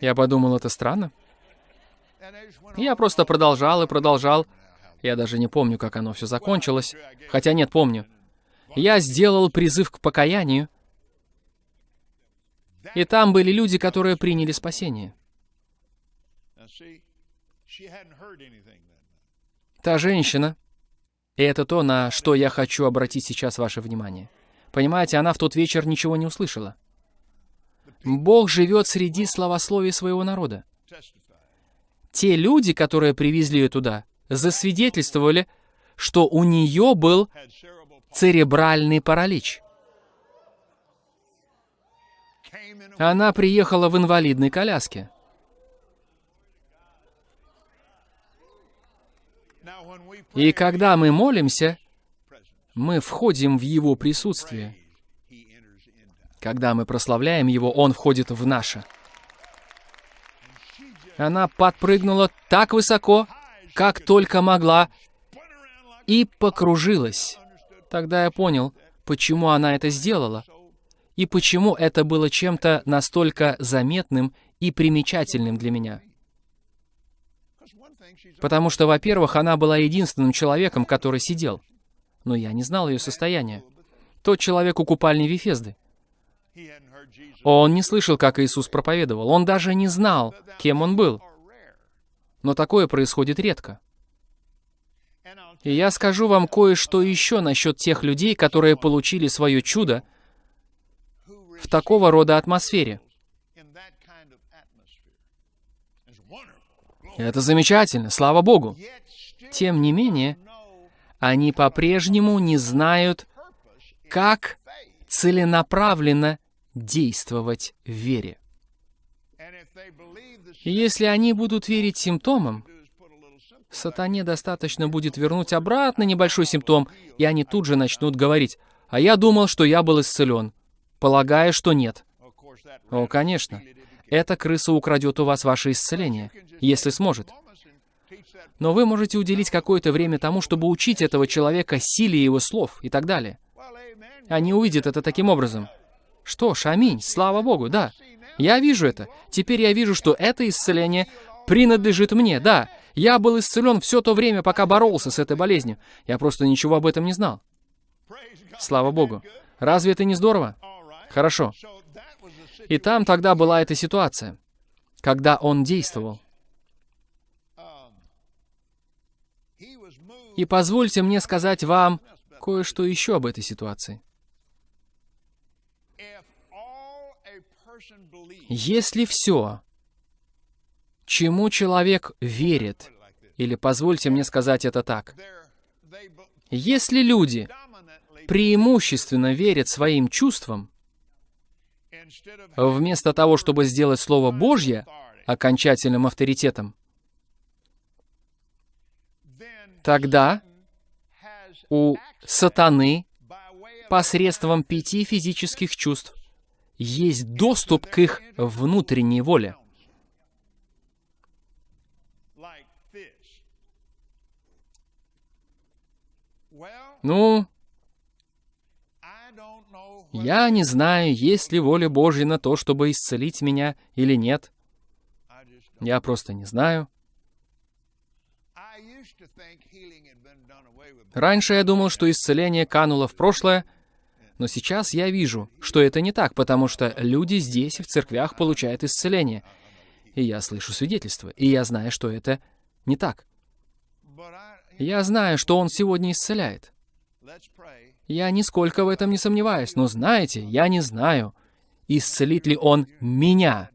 Я подумал, это странно. Я просто продолжал и продолжал. Я даже не помню, как оно все закончилось. Хотя нет, помню. Я сделал призыв к покаянию. И там были люди, которые приняли спасение. Та женщина, и это то, на что я хочу обратить сейчас ваше внимание. Понимаете, она в тот вечер ничего не услышала. Бог живет среди словословий своего народа. Те люди, которые привезли ее туда, засвидетельствовали, что у нее был церебральный паралич. Она приехала в инвалидной коляске. И когда мы молимся, мы входим в Его присутствие. Когда мы прославляем Его, Он входит в наше. Она подпрыгнула так высоко, как только могла, и покружилась. Тогда я понял, почему она это сделала, и почему это было чем-то настолько заметным и примечательным для меня. Потому что, во-первых, она была единственным человеком, который сидел. Но я не знал ее состояния. Тот человек у купальни Вифезды. Он не слышал, как Иисус проповедовал. Он даже не знал, кем он был. Но такое происходит редко. И я скажу вам кое-что еще насчет тех людей, которые получили свое чудо в такого рода атмосфере. Это замечательно, слава Богу. Тем не менее, они по-прежнему не знают, как целенаправленно действовать в вере. если они будут верить симптомам, сатане достаточно будет вернуть обратно небольшой симптом, и они тут же начнут говорить, «А я думал, что я был исцелен», полагая, что нет. О, конечно. Эта крыса украдет у вас ваше исцеление, если сможет. Но вы можете уделить какое-то время тому, чтобы учить этого человека силе его слов и так далее. Они увидят это таким образом. Что ж, аминь, слава Богу, да. Я вижу это. Теперь я вижу, что это исцеление принадлежит мне, да. Я был исцелен все то время, пока боролся с этой болезнью. Я просто ничего об этом не знал. Слава Богу. Разве это не здорово? Хорошо. И там тогда была эта ситуация, когда он действовал. И позвольте мне сказать вам кое-что еще об этой ситуации. Если все, чему человек верит, или позвольте мне сказать это так, если люди преимущественно верят своим чувствам, Вместо того, чтобы сделать Слово Божье окончательным авторитетом, тогда у сатаны посредством пяти физических чувств есть доступ к их внутренней воле. Ну, я не знаю, есть ли воля Божья на то, чтобы исцелить меня или нет. Я просто не знаю. Раньше я думал, что исцеление кануло в прошлое, но сейчас я вижу, что это не так, потому что люди здесь, в церквях, получают исцеление. И я слышу свидетельства, и я знаю, что это не так. Я знаю, что Он сегодня исцеляет. Я нисколько в этом не сомневаюсь, но знаете, я не знаю, исцелит ли Он меня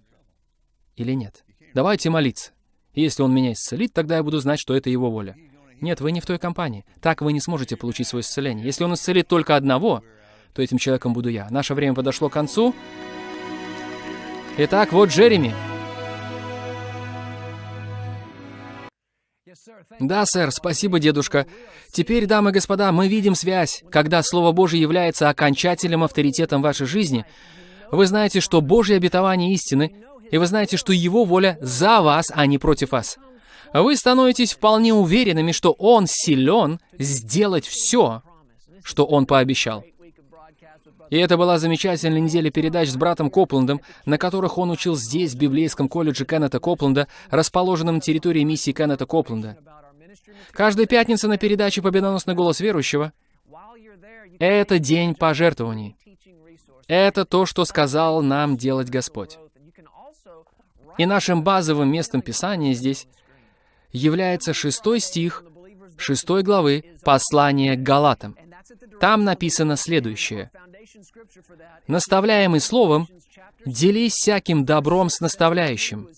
или нет. Давайте молиться. Если Он меня исцелит, тогда я буду знать, что это Его воля. Нет, вы не в той компании. Так вы не сможете получить свое исцеление. Если Он исцелит только одного, то этим человеком буду я. Наше время подошло к концу. Итак, вот Джереми. Да, сэр, спасибо, дедушка. Теперь, дамы и господа, мы видим связь. Когда Слово Божье является окончательным авторитетом вашей жизни, вы знаете, что Божье обетование истины, и вы знаете, что Его воля за вас, а не против вас. Вы становитесь вполне уверенными, что Он силен сделать все, что Он пообещал. И это была замечательная неделя передач с братом Копландом, на которых он учил здесь, в библейском колледже Кеннета Копленда, расположенном на территории миссии Кеннета Копленда. Каждая пятница на передаче «Победоносный голос верующего» — это день пожертвований. Это то, что сказал нам делать Господь. И нашим базовым местом Писания здесь является шестой стих шестой главы послания к Галатам. Там написано следующее. «Наставляемый словом, делись всяким добром с наставляющим.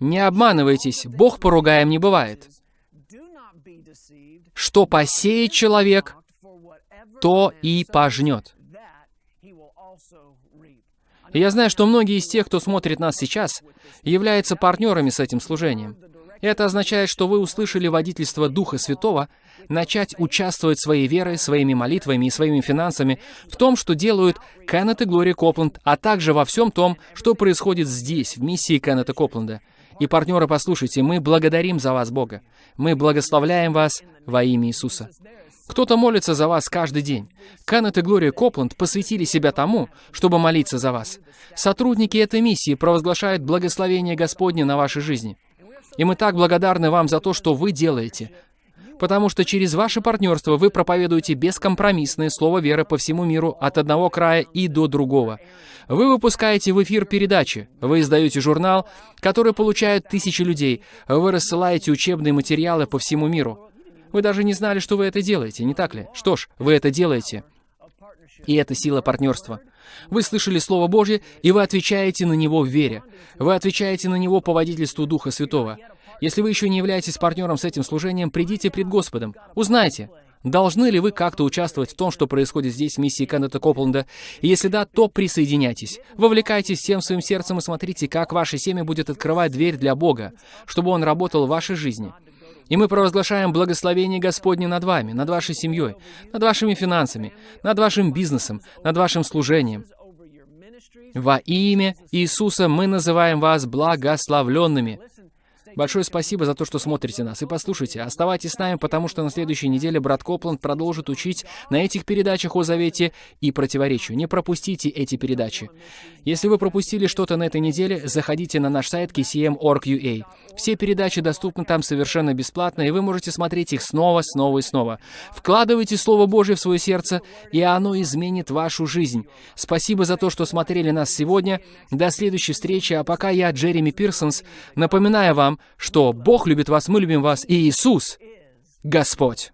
Не обманывайтесь, Бог поругаем не бывает. Что посеет человек, то и пожнет». И я знаю, что многие из тех, кто смотрит нас сейчас, являются партнерами с этим служением. Это означает, что вы услышали водительство Духа Святого начать участвовать своей верой, своими молитвами и своими финансами в том, что делают Кеннет и Глория Копланд, а также во всем том, что происходит здесь, в миссии Кеннета Копленда. И, партнеры, послушайте, мы благодарим за вас, Бога. Мы благословляем вас во имя Иисуса. Кто-то молится за вас каждый день. Канет и Глория Копланд посвятили себя тому, чтобы молиться за вас. Сотрудники этой миссии провозглашают благословение Господне на вашей жизни. И мы так благодарны вам за то, что вы делаете, потому что через ваше партнерство вы проповедуете бескомпромиссное слово веры по всему миру от одного края и до другого. Вы выпускаете в эфир передачи, вы издаете журнал, который получают тысячи людей, вы рассылаете учебные материалы по всему миру. Вы даже не знали, что вы это делаете, не так ли? Что ж, вы это делаете. И это сила партнерства. Вы слышали Слово Божье, и вы отвечаете на него в вере. Вы отвечаете на него по водительству Духа Святого. Если вы еще не являетесь партнером с этим служением, придите пред Господом. Узнайте, должны ли вы как-то участвовать в том, что происходит здесь в миссии Кеннета Копланда. И если да, то присоединяйтесь. Вовлекайтесь всем своим сердцем и смотрите, как ваше семя будет открывать дверь для Бога, чтобы Он работал в вашей жизни. И мы провозглашаем благословение Господне над вами, над вашей семьей, над вашими финансами, над вашим бизнесом, над вашим служением. Во имя Иисуса мы называем вас благословленными. Большое спасибо за то, что смотрите нас. И послушайте, оставайтесь с нами, потому что на следующей неделе брат Копланд продолжит учить на этих передачах о завете и противоречию. Не пропустите эти передачи. Если вы пропустили что-то на этой неделе, заходите на наш сайт kcm.org.ua. Все передачи доступны там совершенно бесплатно, и вы можете смотреть их снова, снова и снова. Вкладывайте Слово Божье в свое сердце, и оно изменит вашу жизнь. Спасибо за то, что смотрели нас сегодня. До следующей встречи, а пока я, Джереми Пирсонс, напоминаю вам, что Бог любит вас, мы любим вас, и Иисус — Господь.